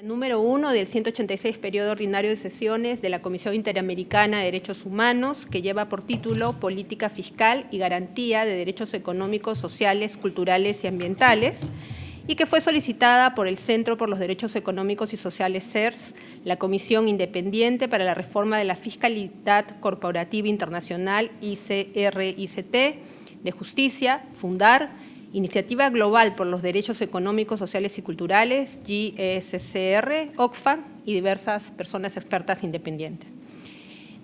Número 1 del 186 periodo ordinario de sesiones de la Comisión Interamericana de Derechos Humanos, que lleva por título Política Fiscal y Garantía de Derechos Económicos, Sociales, Culturales y Ambientales, y que fue solicitada por el Centro por los Derechos Económicos y Sociales CERS, la Comisión Independiente para la Reforma de la Fiscalidad Corporativa Internacional ICRICT, de Justicia, Fundar, Iniciativa Global por los Derechos Económicos, Sociales y Culturales, GSCR, OCFA y diversas personas expertas independientes.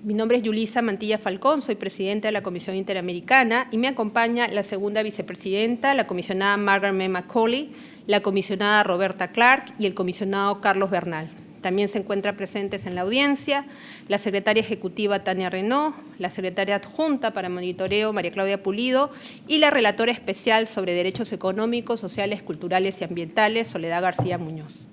Mi nombre es Yulisa Mantilla Falcón, soy presidenta de la Comisión Interamericana y me acompaña la segunda vicepresidenta, la comisionada Margaret M. McCauley, la comisionada Roberta Clark y el comisionado Carlos Bernal. También se encuentran presentes en la audiencia la secretaria ejecutiva Tania Renault, la secretaria adjunta para monitoreo María Claudia Pulido y la relatora especial sobre derechos económicos, sociales, culturales y ambientales Soledad García Muñoz.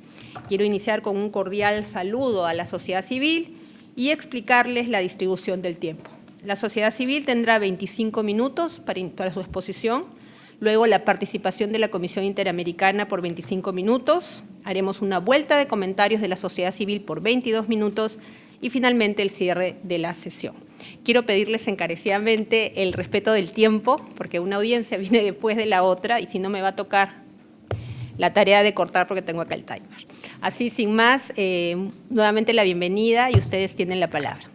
Quiero iniciar con un cordial saludo a la sociedad civil y explicarles la distribución del tiempo. La sociedad civil tendrá 25 minutos para, para su exposición, luego la participación de la Comisión Interamericana por 25 minutos, haremos una vuelta de comentarios de la sociedad civil por 22 minutos y finalmente el cierre de la sesión. Quiero pedirles encarecidamente el respeto del tiempo, porque una audiencia viene después de la otra y si no me va a tocar la tarea de cortar porque tengo acá el timer. Así, sin más, eh, nuevamente la bienvenida y ustedes tienen la palabra.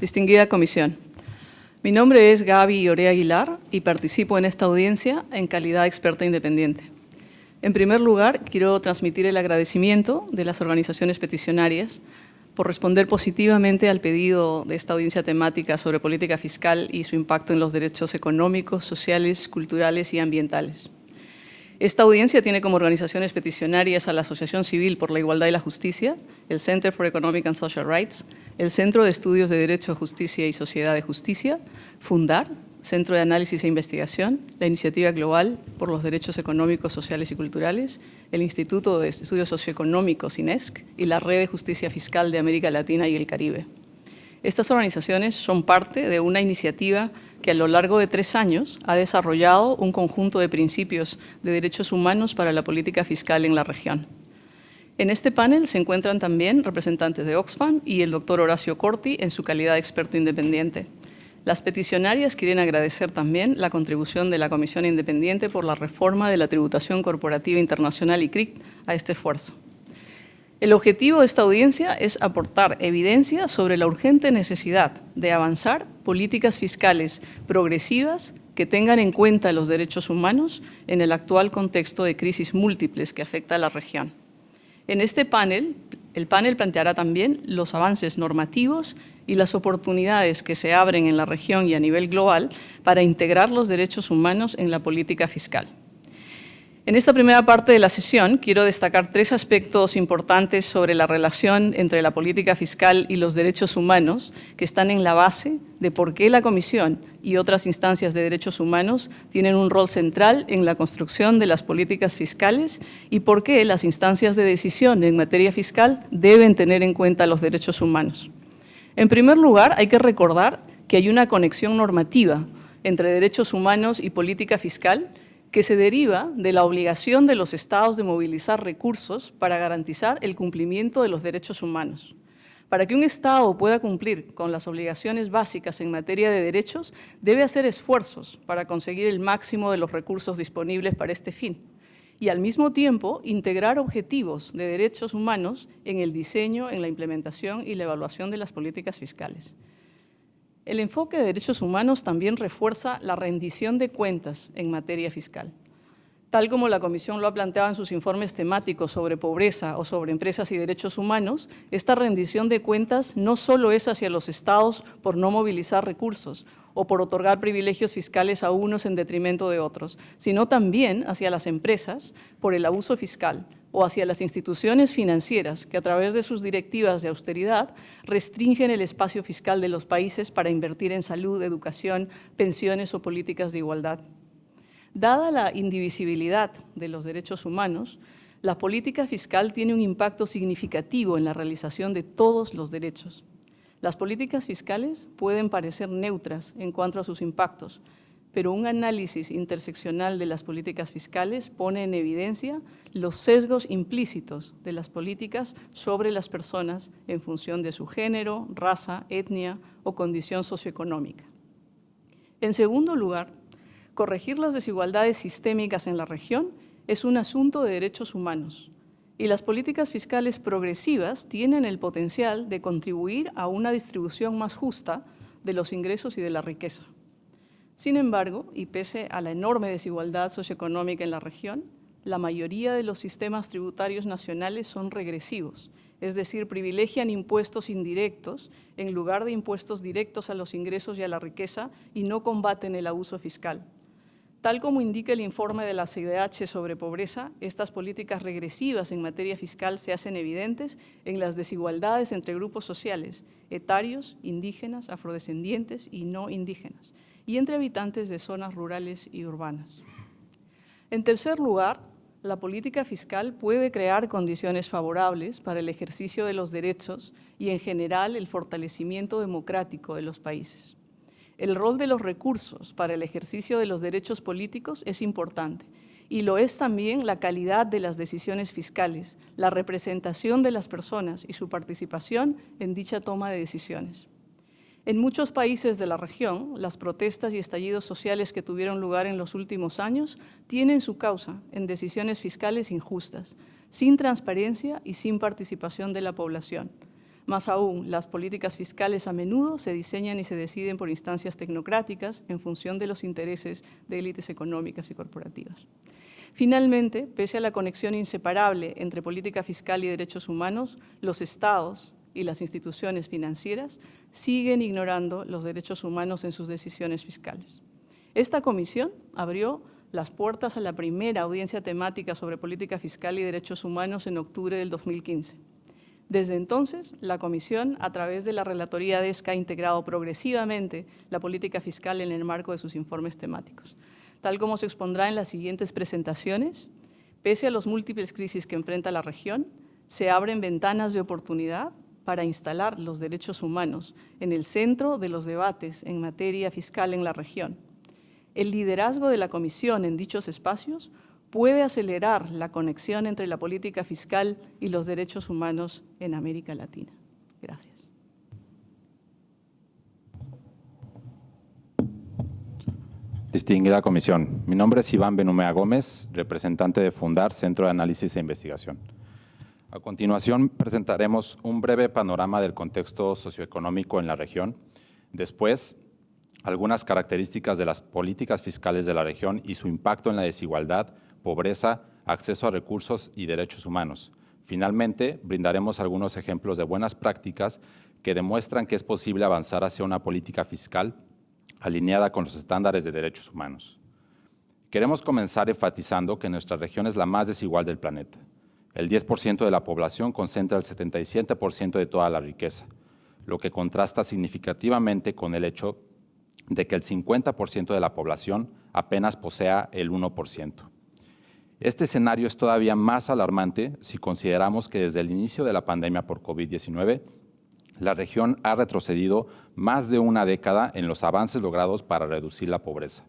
Distinguida Comisión. Mi nombre es Gaby Orea Aguilar y participo en esta audiencia en calidad de experta independiente. En primer lugar, quiero transmitir el agradecimiento de las organizaciones peticionarias por responder positivamente al pedido de esta audiencia temática sobre política fiscal y su impacto en los derechos económicos, sociales, culturales y ambientales. Esta audiencia tiene como organizaciones peticionarias a la Asociación Civil por la Igualdad y la Justicia, el Center for Economic and Social Rights, el Centro de Estudios de Derecho, Justicia y Sociedad de Justicia, Fundar, Centro de Análisis e Investigación, la Iniciativa Global por los Derechos Económicos, Sociales y Culturales, el Instituto de Estudios Socioeconómicos, INESC, y la Red de Justicia Fiscal de América Latina y el Caribe. Estas organizaciones son parte de una iniciativa que a lo largo de tres años ha desarrollado un conjunto de principios de derechos humanos para la política fiscal en la región. En este panel se encuentran también representantes de Oxfam y el doctor Horacio Corti en su calidad de experto independiente. Las peticionarias quieren agradecer también la contribución de la Comisión Independiente por la reforma de la tributación corporativa internacional y CRIC a este esfuerzo. El objetivo de esta audiencia es aportar evidencia sobre la urgente necesidad de avanzar políticas fiscales progresivas que tengan en cuenta los derechos humanos en el actual contexto de crisis múltiples que afecta a la región. En este panel, el panel planteará también los avances normativos y las oportunidades que se abren en la región y a nivel global para integrar los derechos humanos en la política fiscal. En esta primera parte de la sesión quiero destacar tres aspectos importantes sobre la relación entre la política fiscal y los derechos humanos que están en la base de por qué la Comisión y otras instancias de derechos humanos tienen un rol central en la construcción de las políticas fiscales y por qué las instancias de decisión en materia fiscal deben tener en cuenta los derechos humanos. En primer lugar, hay que recordar que hay una conexión normativa entre derechos humanos y política fiscal que se deriva de la obligación de los estados de movilizar recursos para garantizar el cumplimiento de los derechos humanos. Para que un Estado pueda cumplir con las obligaciones básicas en materia de derechos, debe hacer esfuerzos para conseguir el máximo de los recursos disponibles para este fin y al mismo tiempo integrar objetivos de derechos humanos en el diseño, en la implementación y la evaluación de las políticas fiscales. El enfoque de derechos humanos también refuerza la rendición de cuentas en materia fiscal. Tal como la Comisión lo ha planteado en sus informes temáticos sobre pobreza o sobre empresas y derechos humanos, esta rendición de cuentas no solo es hacia los estados por no movilizar recursos o por otorgar privilegios fiscales a unos en detrimento de otros, sino también hacia las empresas por el abuso fiscal, o hacia las instituciones financieras que a través de sus directivas de austeridad restringen el espacio fiscal de los países para invertir en salud, educación, pensiones o políticas de igualdad. Dada la indivisibilidad de los derechos humanos, La política fiscal tiene un impacto significativo en la realización de todos los derechos. Las políticas fiscales pueden parecer neutras en cuanto a sus impactos, pero un análisis interseccional de las políticas fiscales pone en evidencia los sesgos implícitos de las políticas sobre las personas en función de su género, raza, etnia o condición socioeconómica. En segundo lugar, corregir las desigualdades sistémicas en la región es un asunto de derechos humanos y las políticas fiscales progresivas tienen el potencial de contribuir a una distribución más justa de los ingresos y de la riqueza. Sin embargo, y pese a la enorme desigualdad socioeconómica en la región, la mayoría de los sistemas tributarios nacionales son regresivos, es decir, privilegian impuestos indirectos en lugar de impuestos directos a los ingresos y a la riqueza y no combaten el abuso fiscal. Tal como indica el informe de la CIDH sobre pobreza, estas políticas regresivas en materia fiscal se hacen evidentes en las desigualdades entre grupos sociales, etarios, indígenas, afrodescendientes y no indígenas, y entre habitantes de zonas rurales y urbanas. En tercer lugar, la política fiscal puede crear condiciones favorables para el ejercicio de los derechos y, en general, el fortalecimiento democrático de los países. El rol de los recursos para el ejercicio de los derechos políticos es importante y lo es también la calidad de las decisiones fiscales, la representación de las personas y su participación en dicha toma de decisiones. En muchos países de la región, las protestas y estallidos sociales que tuvieron lugar en los últimos años tienen su causa en decisiones fiscales injustas, sin transparencia y sin participación de la población. Más aún, las políticas fiscales a menudo se diseñan y se deciden por instancias tecnocráticas en función de los intereses de élites económicas y corporativas. Finalmente, pese a la conexión inseparable entre política fiscal y derechos humanos, los estados, y las instituciones financieras siguen ignorando los derechos humanos en sus decisiones fiscales. Esta comisión abrió las puertas a la primera audiencia temática sobre política fiscal y derechos humanos en octubre del 2015. Desde entonces, la Comisión, a través de la Relatoría de ESCA, ha integrado progresivamente la política fiscal en el marco de sus informes temáticos. Tal como se expondrá en las siguientes presentaciones, pese a los múltiples crisis que enfrenta la región, se abren ventanas de oportunidad para instalar los derechos humanos en el centro de los debates en materia fiscal en la región. El liderazgo de la Comisión en dichos espacios puede acelerar la conexión entre la política fiscal y los derechos humanos en América Latina. Gracias. Distinguida Comisión, mi nombre es Iván Benumea Gómez, representante de Fundar Centro de Análisis e Investigación. A continuación presentaremos un breve panorama del contexto socioeconómico en la región. Después, algunas características de las políticas fiscales de la región y su impacto en la desigualdad, pobreza, acceso a recursos y derechos humanos. Finalmente, brindaremos algunos ejemplos de buenas prácticas que demuestran que es posible avanzar hacia una política fiscal alineada con los estándares de derechos humanos. Queremos comenzar enfatizando que nuestra región es la más desigual del planeta. El 10% de la población concentra el 77% de toda la riqueza, lo que contrasta significativamente con el hecho de que el 50% de la población apenas posea el 1%. Este escenario es todavía más alarmante si consideramos que desde el inicio de la pandemia por COVID-19, la región ha retrocedido más de una década en los avances logrados para reducir la pobreza.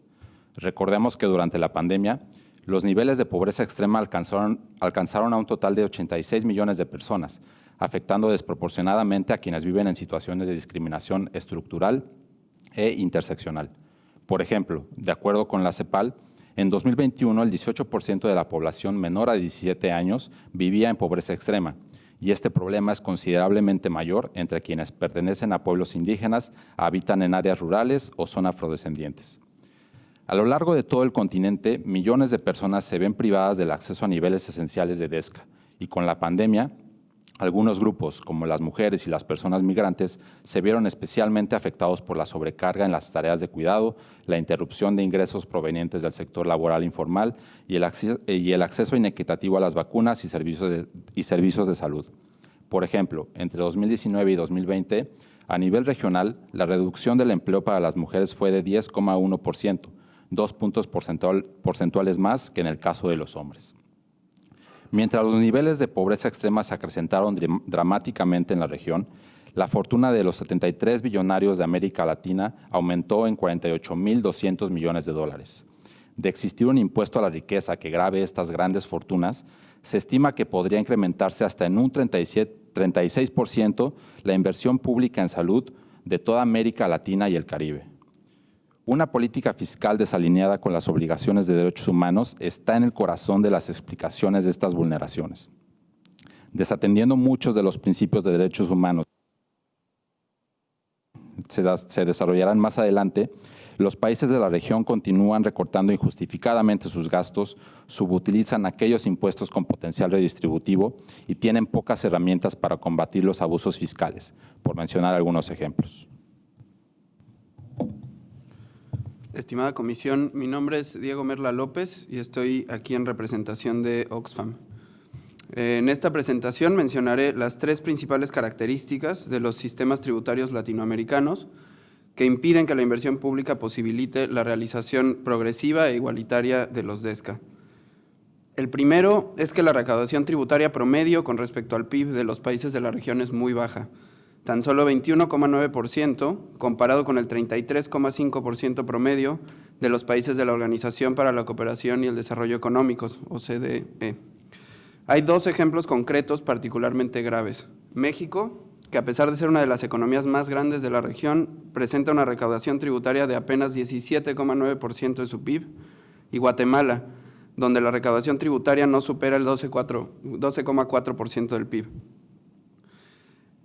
Recordemos que durante la pandemia, los niveles de pobreza extrema alcanzaron, a un total de 86 millones de personas, afectando desproporcionadamente a quienes viven en situaciones de discriminación estructural e interseccional. Por ejemplo, de acuerdo con la CEPAL, en 2021 el 18% de la población menor a 17 años vivía en pobreza extrema, y este problema es considerablemente mayor entre quienes pertenecen a pueblos indígenas, habitan en áreas rurales o son afrodescendientes. A lo largo de todo el continente, millones de personas se ven privadas del acceso a niveles esenciales de DESCA y con la pandemia, algunos grupos, como las mujeres y las personas migrantes, se vieron especialmente afectados por la sobrecarga en las tareas de cuidado, la interrupción de ingresos provenientes del sector laboral informal y el, acceso, inequitativo a las vacunas y servicios, de, y servicios de salud. Por ejemplo, entre 2019 y 2020, a nivel regional, la reducción del empleo para las mujeres fue de 10,1%, dos puntos porcentuales más que en el caso de los hombres. Mientras los niveles de pobreza extrema se acrecentaron dramáticamente en la región, la fortuna de los 73 billonarios de América Latina aumentó en 48.200 millones de dólares. De existir un impuesto a la riqueza que grave estas grandes fortunas, se estima que podría incrementarse hasta en un 37, 36% la inversión pública en salud de toda América Latina y el Caribe. Una política fiscal desalineada con las obligaciones de derechos humanos está en el corazón de las explicaciones de estas vulneraciones. Desatendiendo muchos de los principios de derechos humanos se, se desarrollarán más adelante, los países de la región continúan recortando injustificadamente sus gastos, subutilizan aquellos impuestos con potencial redistributivo y tienen pocas herramientas para combatir los abusos fiscales, por mencionar algunos ejemplos. Estimada comisión, mi nombre es Diego Merla López y estoy aquí en representación de Oxfam. En esta presentación mencionaré las tres principales características de los sistemas tributarios latinoamericanos que impiden que la inversión pública posibilite la realización progresiva e igualitaria de los DESCA. El primero es que la recaudación tributaria promedio con respecto al PIB de los países de la región es muy baja, tan solo 21,9% comparado con el 33,5% promedio de los países de la Organización para la Cooperación y el Desarrollo Económicos, OCDE. Hay dos ejemplos concretos particularmente graves. México, que a pesar de ser una de las economías más grandes de la región, presenta una recaudación tributaria de apenas 17,9% de su PIB, y Guatemala, donde la recaudación tributaria no supera el 12,4% del PIB.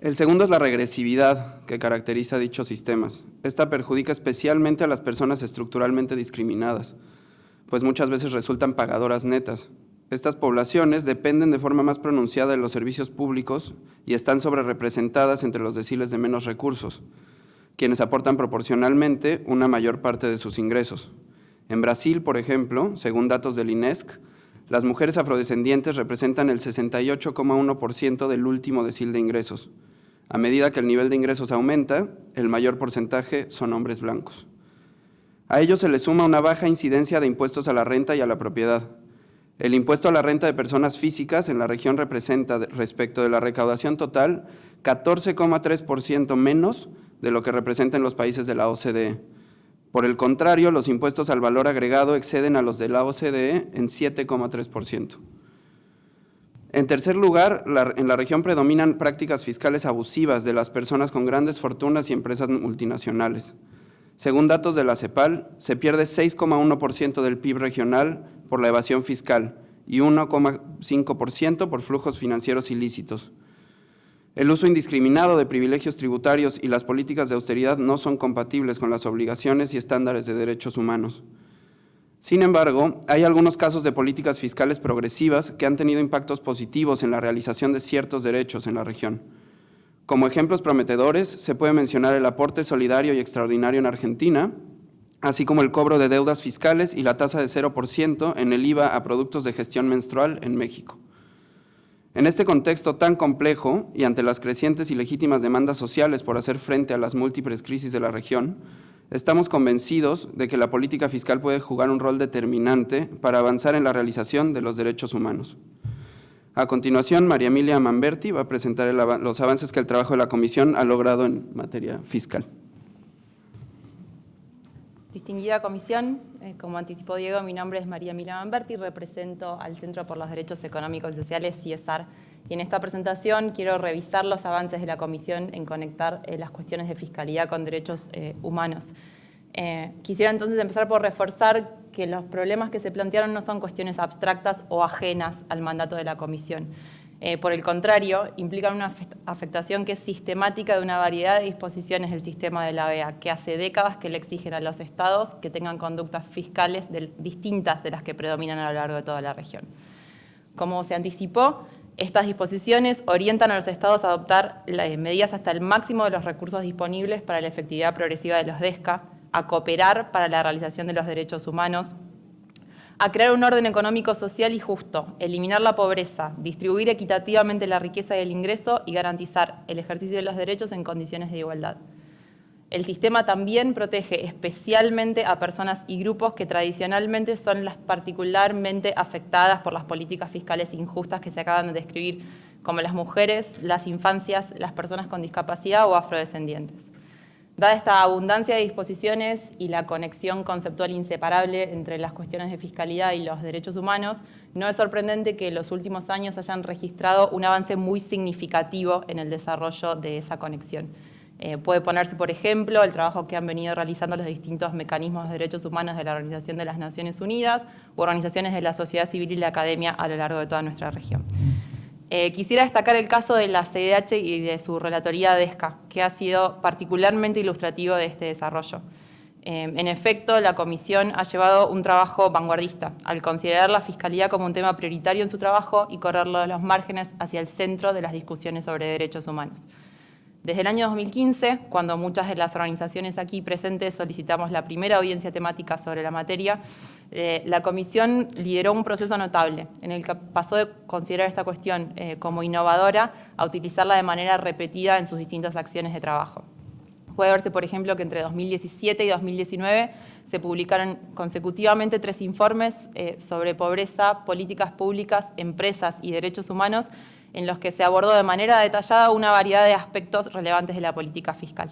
El segundo es la regresividad que caracteriza dichos sistemas. Esta perjudica especialmente a las personas estructuralmente discriminadas, pues muchas veces resultan pagadoras netas. Estas poblaciones dependen de forma más pronunciada de los servicios públicos y están sobrerepresentadas entre los deciles de menos recursos, quienes aportan proporcionalmente una mayor parte de sus ingresos. En Brasil, por ejemplo, según datos del INESC, las mujeres afrodescendientes representan el 68,1% del último decil de ingresos, a medida que el nivel de ingresos aumenta, el mayor porcentaje son hombres blancos. A ello se le suma una baja incidencia de impuestos a la renta y a la propiedad. El impuesto a la renta de personas físicas en la región representa, respecto de la recaudación total, 14,3% menos de lo que representa en los países de la OCDE. Por el contrario, los impuestos al valor agregado exceden a los de la OCDE en 7,3%. En tercer lugar, en la región predominan prácticas fiscales abusivas de las personas con grandes fortunas y empresas multinacionales. Según datos de la CEPAL, se pierde 6,1% del PIB regional por la evasión fiscal y 1,5% por flujos financieros ilícitos. El uso indiscriminado de privilegios tributarios y las políticas de austeridad no son compatibles con las obligaciones y estándares de derechos humanos. Sin embargo, hay algunos casos de políticas fiscales progresivas que han tenido impactos positivos en la realización de ciertos derechos en la región. Como ejemplos prometedores, se puede mencionar el aporte solidario y extraordinario en Argentina, así como el cobro de deudas fiscales y la tasa de 0% en el IVA a productos de gestión menstrual en México. En este contexto tan complejo y ante las crecientes y legítimas demandas sociales por hacer frente a las múltiples crisis de la región, Estamos convencidos de que la política fiscal puede jugar un rol determinante para avanzar en la realización de los derechos humanos. A continuación, María Emilia Manberti va a presentar los avances que el trabajo de la Comisión ha logrado en materia fiscal. Distinguida Comisión, eh, como anticipó Diego, mi nombre es María Emilia Manberti represento al Centro por los Derechos Económicos y Sociales, CIESAR, y en esta presentación quiero revisar los avances de la Comisión en conectar eh, las cuestiones de fiscalidad con derechos eh, humanos. Eh, quisiera entonces empezar por reforzar que los problemas que se plantearon no son cuestiones abstractas o ajenas al mandato de la Comisión. por el contrario, implican una afectación que es sistemática de una variedad de disposiciones del sistema de la OEA, que hace décadas que le exigen a los estados que tengan conductas fiscales distintas de las que predominan a lo largo de toda la región. Como se anticipó, estas disposiciones orientan a los estados a adoptar medidas hasta el máximo de los recursos disponibles para la efectividad progresiva de los DESCA, a cooperar para la realización de los derechos humanos, a crear un orden económico, social y justo, eliminar la pobreza, distribuir equitativamente la riqueza y el ingreso y garantizar el ejercicio de los derechos en condiciones de igualdad. El sistema también protege especialmente a personas y grupos que tradicionalmente son las particularmente afectadas por las políticas fiscales injustas que se acaban de describir, como las mujeres, las infancias, las personas con discapacidad o afrodescendientes. Dada esta abundancia de disposiciones y la conexión conceptual inseparable entre las cuestiones de fiscalidad y los derechos humanos, no es sorprendente que los últimos años hayan registrado un avance muy significativo en el desarrollo de esa conexión. Eh, puede ponerse, por ejemplo, el trabajo que han venido realizando los distintos mecanismos de derechos humanos de la Organización de las Naciones Unidas u organizaciones de la sociedad civil y la academia a lo largo de toda nuestra región. Eh, quisiera destacar el caso de la CDH y de su relatoría DESCA, que ha sido particularmente ilustrativo de este desarrollo. Eh, en efecto, la Comisión ha llevado un trabajo vanguardista al considerar la Fiscalía como un tema prioritario en su trabajo y correrlo de los márgenes hacia el centro de las discusiones sobre derechos humanos. Desde el año 2015, cuando muchas de las organizaciones aquí presentes solicitamos la primera audiencia temática sobre la materia, eh, la Comisión lideró un proceso notable en el que pasó de considerar esta cuestión eh, como innovadora a utilizarla de manera repetida en sus distintas acciones de trabajo. Puede verse, por ejemplo, que entre 2017 y 2019 se publicaron consecutivamente tres informes eh, sobre pobreza, políticas públicas, empresas y derechos humanos en los que se abordó de manera detallada una variedad de aspectos relevantes de la política fiscal.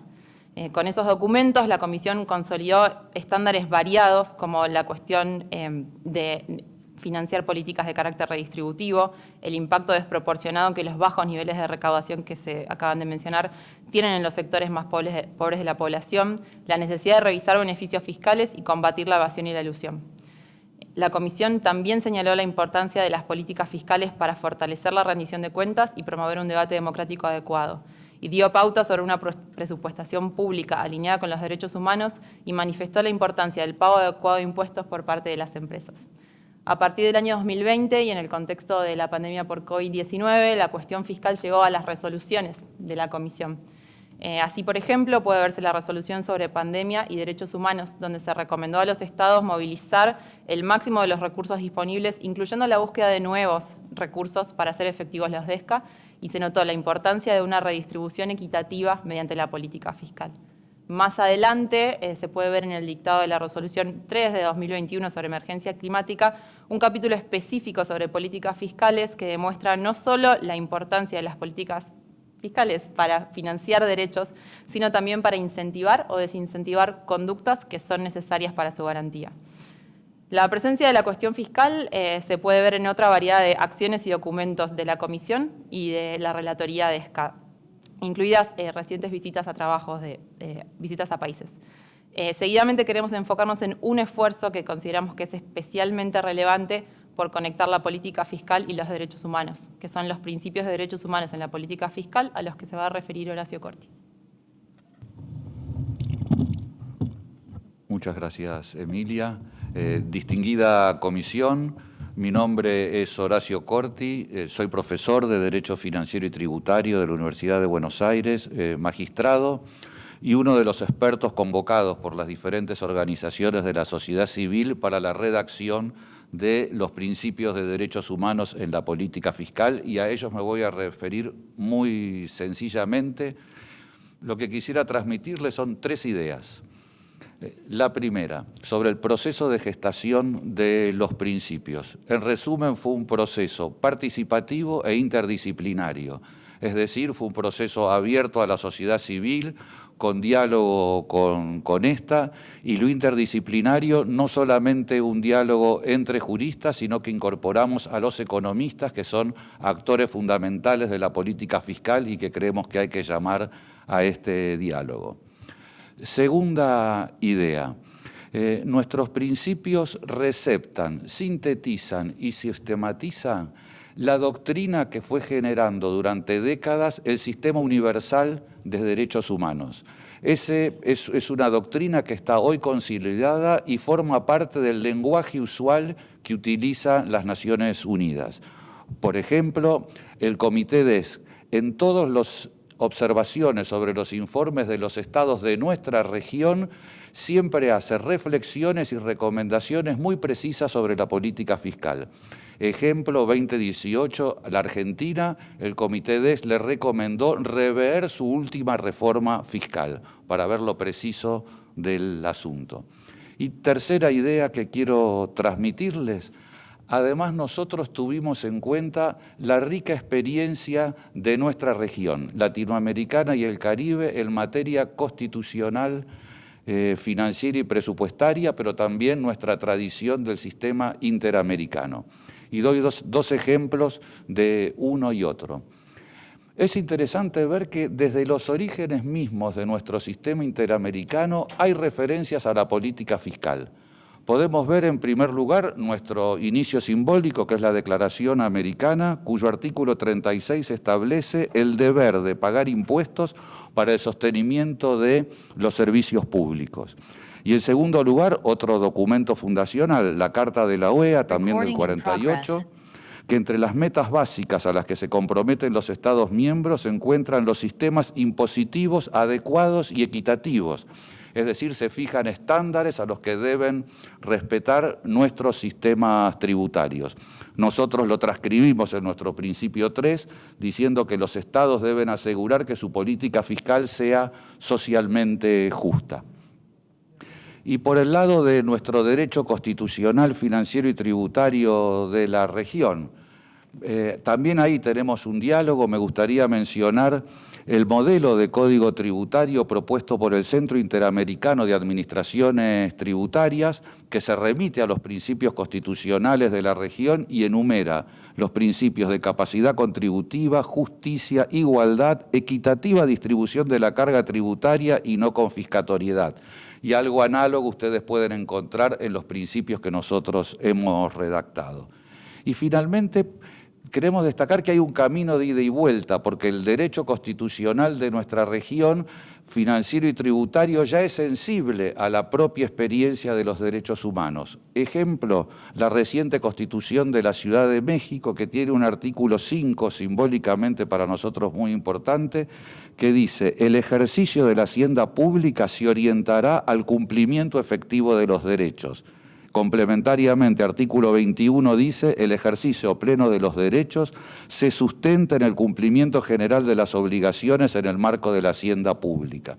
Eh, con esos documentos, la Comisión consolidó estándares variados, como la cuestión eh, de financiar políticas de carácter redistributivo, el impacto desproporcionado que los bajos niveles de recaudación que se acaban de mencionar tienen en los sectores más pobres de la población, la necesidad de revisar beneficios fiscales y combatir la evasión y la ilusión. La Comisión también señaló la importancia de las políticas fiscales para fortalecer la rendición de cuentas y promover un debate democrático adecuado, y dio pauta sobre una presupuestación pública alineada con los derechos humanos y manifestó la importancia del pago adecuado de impuestos por parte de las empresas. A partir del año 2020 y en el contexto de la pandemia por COVID-19, la cuestión fiscal llegó a las resoluciones de la Comisión. Eh, así, por ejemplo, puede verse la resolución sobre pandemia y derechos humanos, donde se recomendó a los estados movilizar el máximo de los recursos disponibles, incluyendo la búsqueda de nuevos recursos para hacer efectivos los DESCA, y se notó la importancia de una redistribución equitativa mediante la política fiscal. Más adelante eh, se puede ver en el dictado de la resolución 3 de 2021 sobre emergencia climática un capítulo específico sobre políticas fiscales que demuestra no solo la importancia de las políticas fiscales para financiar derechos, sino también para incentivar o desincentivar conductas que son necesarias para su garantía. La presencia de la cuestión fiscal eh, se puede ver en otra variedad de acciones y documentos de la Comisión y de la Relatoría de ESCA, incluidas eh, recientes visitas a trabajos de visitas a países. Eh, seguidamente queremos enfocarnos en un esfuerzo que consideramos que es especialmente relevante por conectar la política fiscal y los derechos humanos, que son los principios de derechos humanos en la política fiscal a los que se va a referir Horacio Corti. Muchas gracias, Emilia. Eh, distinguida comisión, mi nombre es Horacio Corti, eh, soy profesor de Derecho Financiero y Tributario de la Universidad de Buenos Aires, eh, magistrado y uno de los expertos convocados por las diferentes organizaciones de la sociedad civil para la redacción de los principios de derechos humanos en la política fiscal y a ellos me voy a referir muy sencillamente. Lo que quisiera transmitirles son tres ideas. Eh, la primera, sobre el proceso de gestación de los principios. En resumen, fue un proceso participativo e interdisciplinario, es decir, fue un proceso abierto a la sociedad civil, con diálogo con, esta, y lo interdisciplinario, no solamente un diálogo entre juristas, sino que incorporamos a los economistas, que son actores fundamentales de la política fiscal y que creemos que hay que llamar a este diálogo. Segunda idea. Eh, nuestros principios receptan, sintetizan y sistematizan la doctrina que fue generando durante décadas el sistema universal de derechos humanos. Ese es, una doctrina que está hoy consolidada y forma parte del lenguaje usual que utilizan las Naciones Unidas. Por ejemplo, el Comité DES, en todas las observaciones sobre los informes de los estados de nuestra región, siempre hace reflexiones y recomendaciones muy precisas sobre la política fiscal. Ejemplo, 2018, la Argentina, el Comité DES le recomendó rever su última reforma fiscal para ver lo preciso del asunto. Y tercera idea que quiero transmitirles, Además, nosotros tuvimos en cuenta la rica experiencia de nuestra región, latinoamericana y el Caribe, en materia constitucional, eh, financiera y presupuestaria, pero también nuestra tradición del sistema interamericano. Y doy dos ejemplos de uno y otro. Es interesante ver que desde los orígenes mismos de nuestro sistema interamericano hay referencias a la política fiscal podemos ver en primer lugar nuestro inicio simbólico, que es la Declaración Americana, cuyo artículo 36 establece el deber de pagar impuestos para el sostenimiento de los servicios públicos. Y en segundo lugar, otro documento fundacional, la Carta de la OEA, también del 48, que entre las metas básicas a las que se comprometen los Estados miembros se encuentran los sistemas impositivos adecuados y equitativos, es decir, se fijan estándares a los que deben respetar nuestros sistemas tributarios. Nosotros lo transcribimos en nuestro principio 3, diciendo que los estados deben asegurar que su política fiscal sea socialmente justa. Y por el lado de nuestro derecho constitucional, financiero y tributario de la región, eh, también ahí tenemos un diálogo, me gustaría mencionar el modelo de código tributario propuesto por el Centro Interamericano de Administraciones Tributarias, que se remite a los principios constitucionales de la región y enumera los principios de capacidad contributiva, justicia, igualdad, equitativa distribución de la carga tributaria y no confiscatoriedad. Y algo análogo ustedes pueden encontrar en los principios que nosotros hemos redactado. Y finalmente, queremos destacar que hay un camino de ida y vuelta, porque el derecho constitucional de nuestra región, financiero y tributario, ya es sensible a la propia experiencia de los derechos humanos. Ejemplo, la reciente Constitución de la Ciudad de México, que tiene un artículo 5, simbólicamente para nosotros muy importante, que dice, el ejercicio de la hacienda pública se orientará al cumplimiento efectivo de los derechos Complementariamente, artículo 21 dice, el ejercicio pleno de los derechos se sustenta en el cumplimiento general de las obligaciones en el marco de la hacienda pública.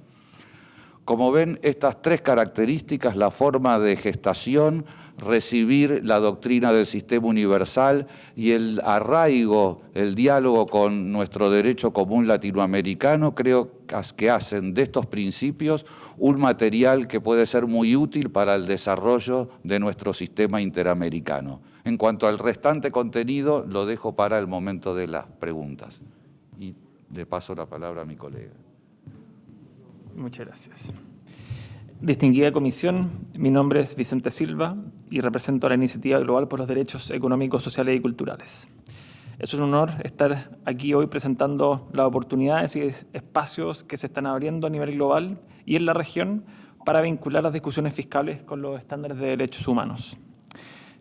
Como ven, estas tres características, la forma de gestación, recibir la doctrina del sistema universal y el arraigo, el diálogo con nuestro derecho común latinoamericano, creo que hacen de estos principios un material que puede ser muy útil para el desarrollo de nuestro sistema interamericano. En cuanto al restante contenido, lo dejo para el momento de las preguntas. Y de paso la palabra a mi colega. Muchas gracias. Distinguida comisión, mi nombre es Vicente Silva y represento a la Iniciativa Global por los Derechos Económicos, Sociales y Culturales. Es un honor estar aquí hoy presentando las oportunidades y espacios que se están abriendo a nivel global y en la región para vincular las discusiones fiscales con los estándares de derechos humanos.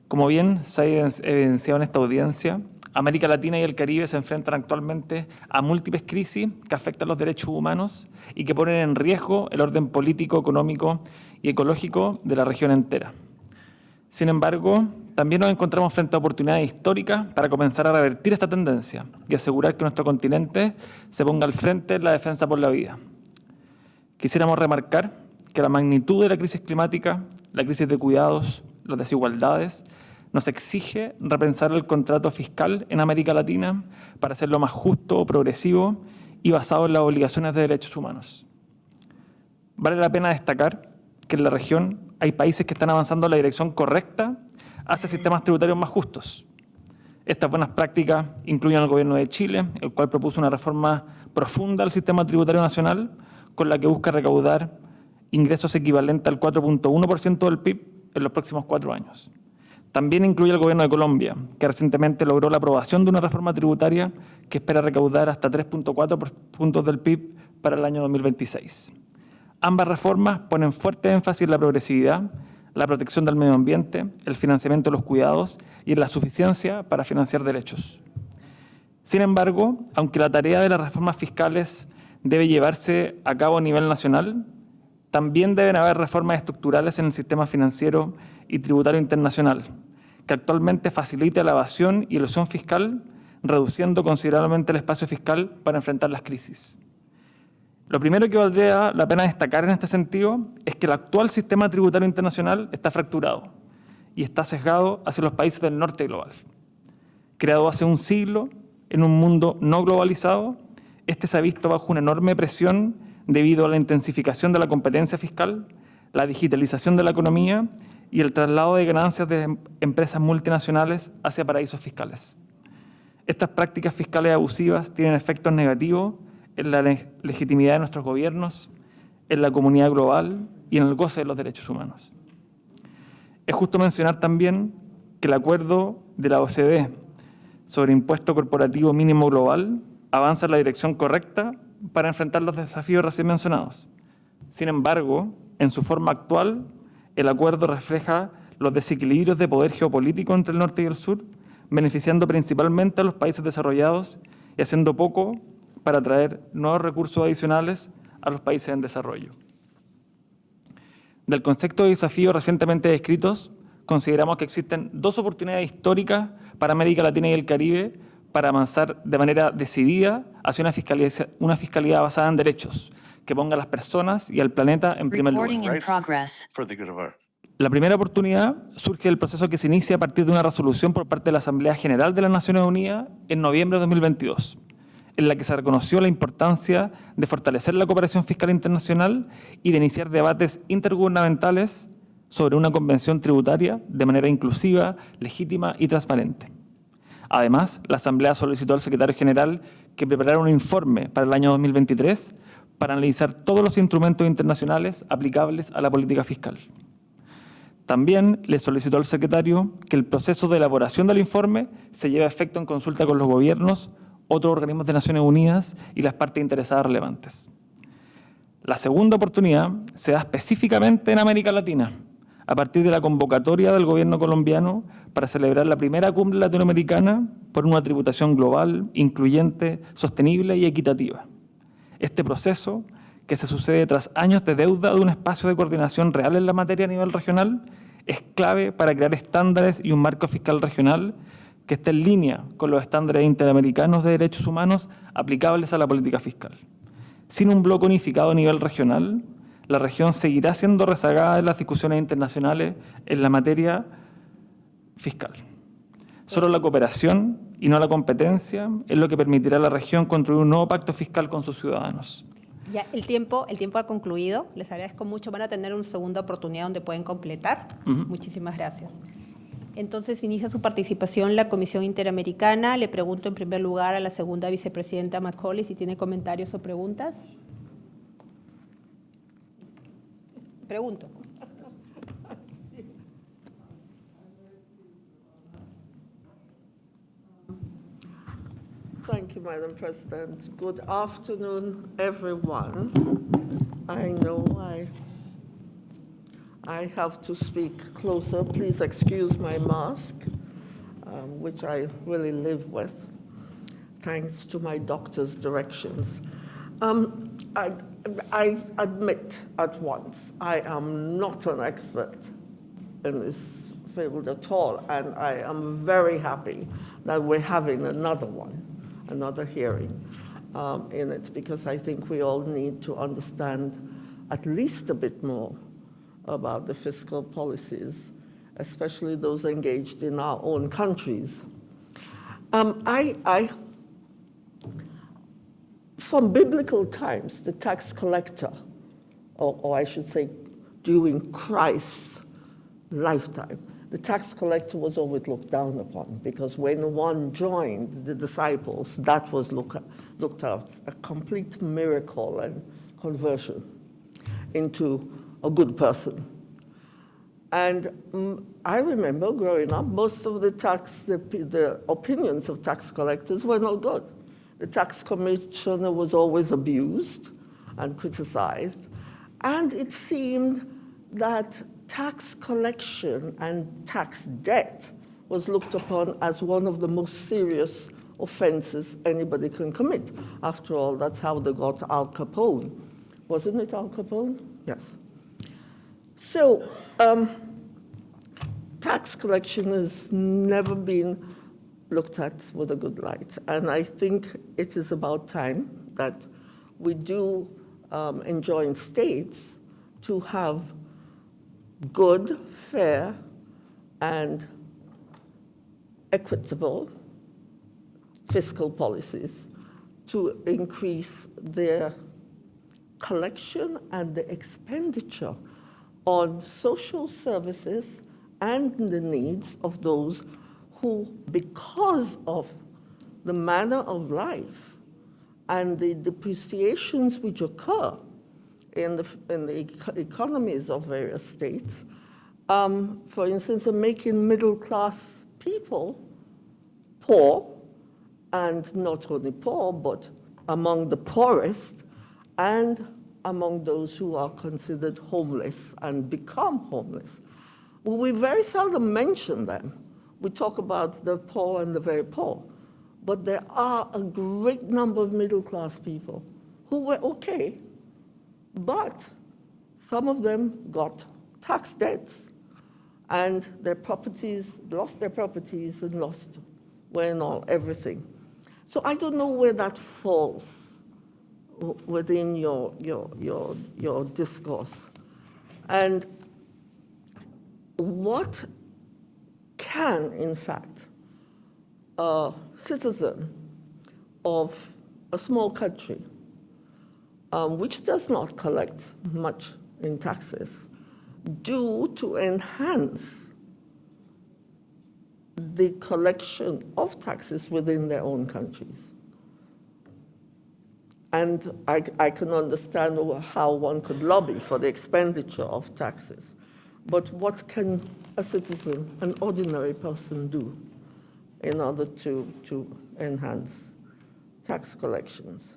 Como bien se ha evidenciado en esta audiencia, América Latina y el Caribe se enfrentan actualmente a múltiples crisis que afectan los derechos humanos y que ponen en riesgo el orden político, económico y ecológico de la región entera. Sin embargo, también nos encontramos frente a oportunidades históricas para comenzar a revertir esta tendencia y asegurar que nuestro continente se ponga al frente en la defensa por la vida. Quisiéramos remarcar que la magnitud de la crisis climática, la crisis de cuidados, las desigualdades nos exige repensar el contrato fiscal en América Latina para hacerlo más justo, progresivo y basado en las obligaciones de derechos humanos. Vale la pena destacar que en la región hay países que están avanzando en la dirección correcta hacia sistemas tributarios más justos. Estas buenas prácticas incluyen al gobierno de Chile, el cual propuso una reforma profunda al sistema tributario nacional con la que busca recaudar ingresos equivalentes al 4.1% del PIB en los próximos cuatro años. También incluye el Gobierno de Colombia, que recientemente logró la aprobación de una reforma tributaria que espera recaudar hasta 3.4 puntos del PIB para el año 2026. Ambas reformas ponen fuerte énfasis en la progresividad, la protección del medio ambiente, el financiamiento de los cuidados y en la suficiencia para financiar derechos. Sin embargo, aunque la tarea de las reformas fiscales debe llevarse a cabo a nivel nacional, también deben haber reformas estructurales en el sistema financiero y tributario internacional, que actualmente facilita la evasión y ilusión fiscal, reduciendo considerablemente el espacio fiscal para enfrentar las crisis. Lo primero que valdría la pena destacar en este sentido es que el actual sistema tributario internacional está fracturado y está sesgado hacia los países del norte global. Creado hace un siglo, en un mundo no globalizado, este se ha visto bajo una enorme presión debido a la intensificación de la competencia fiscal, la digitalización de la economía y el traslado de ganancias de empresas multinacionales hacia paraísos fiscales. Estas prácticas fiscales abusivas tienen efectos negativos en la legitimidad de nuestros gobiernos, en la comunidad global y en el goce de los derechos humanos. Es justo mencionar también que el acuerdo de la OCDE sobre impuesto corporativo mínimo global avanza en la dirección correcta para enfrentar los desafíos recién mencionados. Sin embargo, en su forma actual, el acuerdo refleja los desequilibrios de poder geopolítico entre el norte y el sur, beneficiando principalmente a los países desarrollados y haciendo poco para atraer nuevos recursos adicionales a los países en desarrollo. Del concepto de desafíos recientemente descritos, consideramos que existen dos oportunidades históricas para América Latina y el Caribe para avanzar de manera decidida hacia una fiscalidad, una fiscalidad basada en derechos, que ponga a las personas y al planeta en primer lugar. La primera oportunidad surge del proceso que se inicia a partir de una resolución por parte de la Asamblea General de las Naciones Unidas en noviembre de 2022, en la que se reconoció la importancia de fortalecer la cooperación fiscal internacional y de iniciar debates intergubernamentales sobre una convención tributaria de manera inclusiva, legítima y transparente. Además, la Asamblea solicitó al secretario general que preparara un informe para el año 2023 para analizar todos los instrumentos internacionales aplicables a la política fiscal. También le solicitó al secretario que el proceso de elaboración del informe se lleve a efecto en consulta con los gobiernos, otros organismos de Naciones Unidas y las partes interesadas relevantes. La segunda oportunidad se da específicamente en América Latina, a partir de la convocatoria del gobierno colombiano para celebrar la primera cumbre latinoamericana por una tributación global, incluyente, sostenible y equitativa. Este proceso, que se sucede tras años de deuda de un espacio de coordinación real en la materia a nivel regional, es clave para crear estándares y un marco fiscal regional que esté en línea con los estándares interamericanos de derechos humanos aplicables a la política fiscal. Sin un bloque unificado a nivel regional, la región seguirá siendo rezagada en las discusiones internacionales en la materia fiscal. Solo la cooperación y no la competencia es lo que permitirá a la región construir un nuevo pacto fiscal con sus ciudadanos. Ya, el tiempo, el tiempo ha concluido. Les agradezco mucho. Van a tener una segunda oportunidad donde pueden completar. Muchísimas gracias. Entonces inicia su participación la Comisión Interamericana. Le pregunto en primer lugar a la segunda vicepresidenta Macaulay si tiene comentarios o preguntas. Pregunto. Thank you, Madam President. Good afternoon, everyone. I know I, I have to speak closer. Please excuse my mask, um, which I really live with, thanks to my doctor's directions. Um, I, I admit at once, I am not an expert in this field at all, and I am very happy that we're having another one another hearing um, in it because I think we all need to understand at least a bit more about the fiscal policies, especially those engaged in our own countries. Um, I, I, from biblical times, the tax collector, or, or I should say during Christ's lifetime, the tax collector was always looked down upon because when one joined the disciples, that was look, looked at a complete miracle and conversion into a good person. And um, I remember growing up, most of the tax, the, the opinions of tax collectors were not good. The tax commissioner was always abused and criticized. And it seemed that tax collection and tax debt was looked upon as one of the most serious offenses anybody can commit. After all, that's how they got Al Capone. Wasn't it Al Capone? Yes. So, um, tax collection has never been looked at with a good light. And I think it is about time that we do um, enjoin states to have good, fair, and equitable fiscal policies to increase their collection and the expenditure on social services and the needs of those who, because of the manner of life and the depreciations which occur in the, in the economies of various states, um, for instance, making middle-class people poor, and not only poor, but among the poorest, and among those who are considered homeless and become homeless. Well, we very seldom mention them. We talk about the poor and the very poor, but there are a great number of middle-class people who were okay, but some of them got tax debts and their properties, lost their properties and lost, and all, everything. So I don't know where that falls within your, your, your, your discourse. And what can, in fact, a citizen of a small country, um, which does not collect much in taxes, do to enhance the collection of taxes within their own countries. And I, I can understand how one could lobby for the expenditure of taxes. But what can a citizen, an ordinary person, do in order to, to enhance tax collections?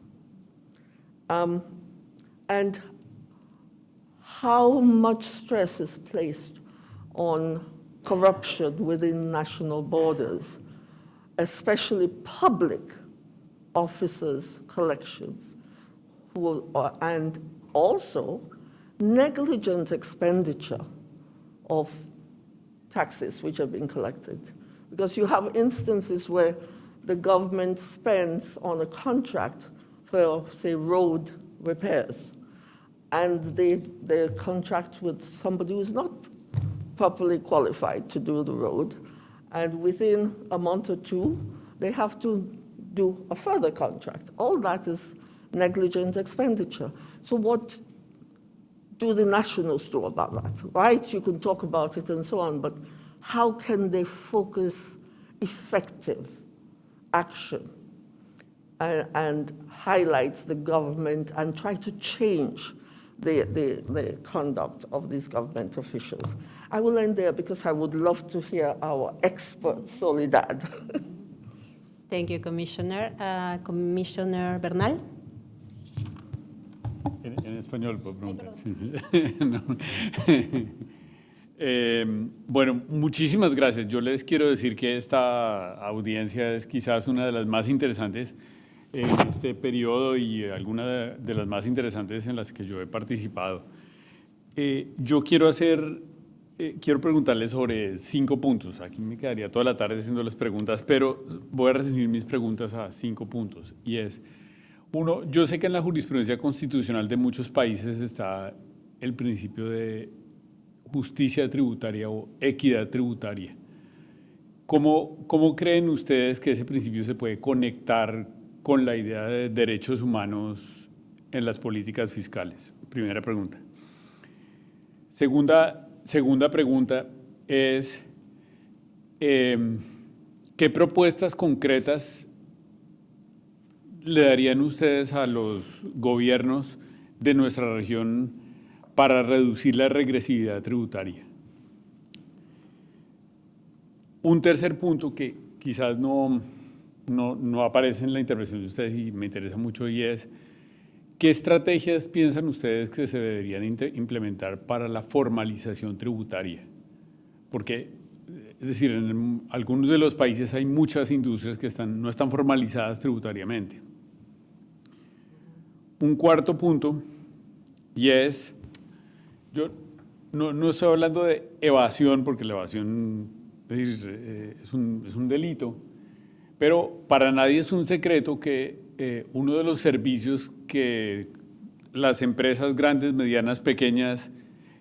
Um, and how much stress is placed on corruption within national borders, especially public officers' collections, who are, and also negligent expenditure of taxes which have been collected. Because you have instances where the government spends on a contract for, say, road repairs, and they, they contract with somebody who's not properly qualified to do the road, and within a month or two, they have to do a further contract. All that is negligent expenditure. So what do the nationals do about that, right? You can talk about it and so on, but how can they focus effective action and, and highlight the government and try to change the, the, the conduct of these government officials? I will end there because I would love to hear our expert, Soledad. Thank you, Commissioner. Uh, Commissioner Bernal. En, en español, puedo preguntar. No. Eh, bueno, muchísimas gracias. Yo les quiero decir que esta audiencia es quizás una de las más interesantes en este periodo y alguna de, las más interesantes en las que yo he participado. Eh, yo quiero hacer, eh, quiero preguntarles sobre cinco puntos. Aquí me quedaría toda la tarde haciéndoles preguntas, pero voy a resumir mis preguntas a cinco puntos. Y es, uno, yo sé que en la jurisprudencia constitucional de muchos países está el principio de justicia tributaria o equidad tributaria. ¿Cómo, ¿Cómo creen ustedes que ese principio se puede conectar con la idea de derechos humanos en las políticas fiscales? Primera pregunta. Segunda, segunda pregunta es, eh, ¿qué propuestas concretas le darían ustedes a los gobiernos de nuestra región para reducir la regresividad tributaria? Un tercer punto que quizás no, no, no, aparece en la intervención de ustedes y me interesa mucho y es, ¿qué estrategias piensan ustedes que se deberían implementar para la formalización tributaria? Porque, es decir, en algunos de los países hay muchas industrias que están, no están formalizadas tributariamente. Un cuarto punto, y es, yo no, no estoy hablando de evasión, porque la evasión es, eh, un, es un delito, pero para nadie es un secreto que eh, uno de los servicios que las empresas grandes, medianas, pequeñas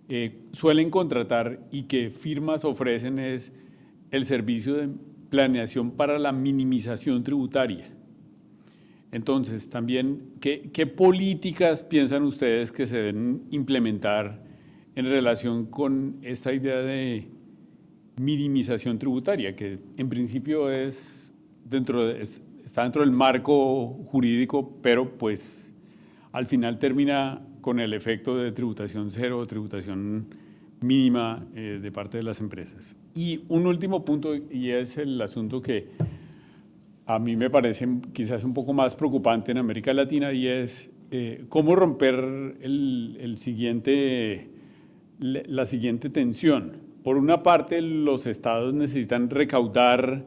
eh, suelen contratar y que firmas ofrecen es el servicio de planeación para la minimización tributaria. Entonces, también, ¿qué, ¿qué, políticas piensan ustedes que se deben implementar en relación con esta idea de minimización tributaria, que en principio es dentro de, está dentro del marco jurídico, pero pues al final termina con el efecto de tributación cero, tributación mínima eh, de parte de las empresas. Y un último punto, y es el asunto que a mí me parece quizás un poco más preocupante en América Latina, y es eh, cómo romper el, el siguiente, la siguiente tensión. Por una parte, los estados necesitan recaudar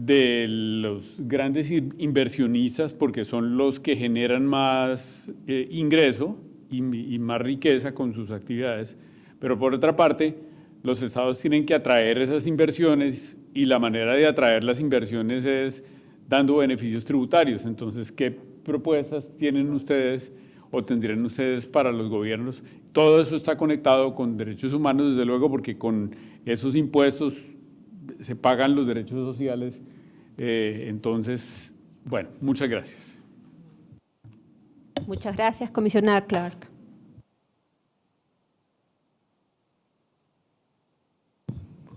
de los grandes inversionistas porque son los que generan más eh, ingreso y, más riqueza con sus actividades. Pero por otra parte, los estados tienen que atraer esas inversiones y la manera de atraer las inversiones es dando beneficios tributarios. Entonces, ¿qué propuestas tienen ustedes o tendrían ustedes para los gobiernos? Todo eso está conectado con derechos humanos, desde luego, porque con esos impuestos se pagan los derechos sociales. Eh, entonces, bueno, muchas gracias. Muchas gracias, comisionada Clark.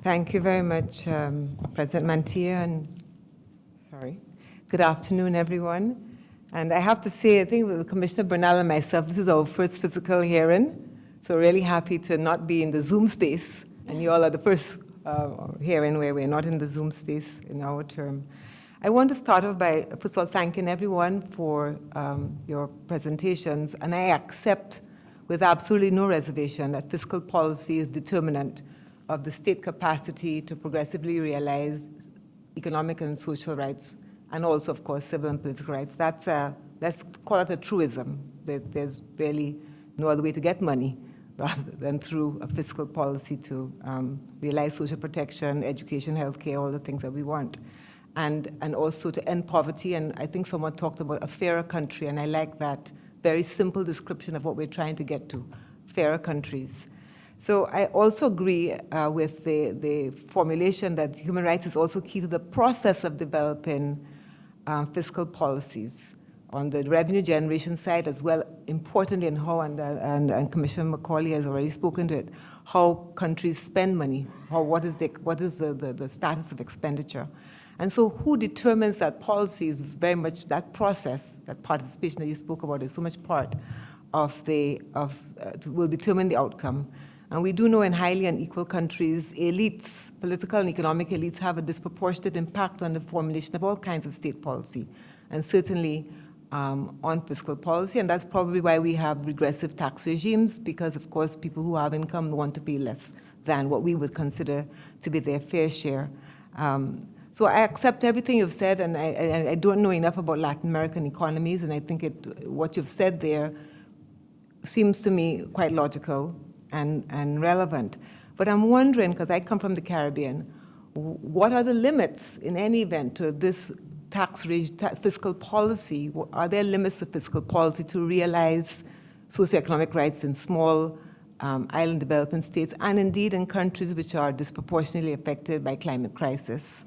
Thank you very much, um, President Mantilla, and sorry. Good afternoon, everyone. And I have to say, I think with Commissioner Bernal and myself, this is our first physical hearing, so really happy to not be in the Zoom space, and you all are the first uh, hearing where we're not in the Zoom space in our term. I want to start off by, first of all, thanking everyone for um, your presentations, and I accept with absolutely no reservation that fiscal policy is determinant of the state capacity to progressively realize economic and social rights, and also, of course, civil and political rights. That's a, let's call it a truism. There's really no other way to get money rather than through a fiscal policy to um, realize social protection, education, healthcare, all the things that we want. And, and also to end poverty, and I think someone talked about a fairer country, and I like that very simple description of what we're trying to get to, fairer countries. So I also agree uh, with the, the formulation that human rights is also key to the process of developing um, fiscal policies on the revenue generation side as well, importantly in how, and, and, and Commissioner McCauley has already spoken to it, how countries spend money, how, what is, the, what is the, the, the status of expenditure. And so who determines that policy is very much that process, that participation that you spoke about is so much part of the, of, uh, will determine the outcome. And we do know in highly unequal countries, elites, political and economic elites have a disproportionate impact on the formulation of all kinds of state policy. And certainly um, on fiscal policy, and that's probably why we have regressive tax regimes, because of course people who have income want to pay less than what we would consider to be their fair share. Um, so I accept everything you've said, and I, I, don't know enough about Latin American economies, and I think it, what you've said there seems to me quite logical and, and relevant. But I'm wondering, because I come from the Caribbean, what are the limits in any event to this tax, fiscal policy, are there limits to fiscal policy to realize socioeconomic rights in small um, island development states and indeed in countries which are disproportionately affected by climate crisis?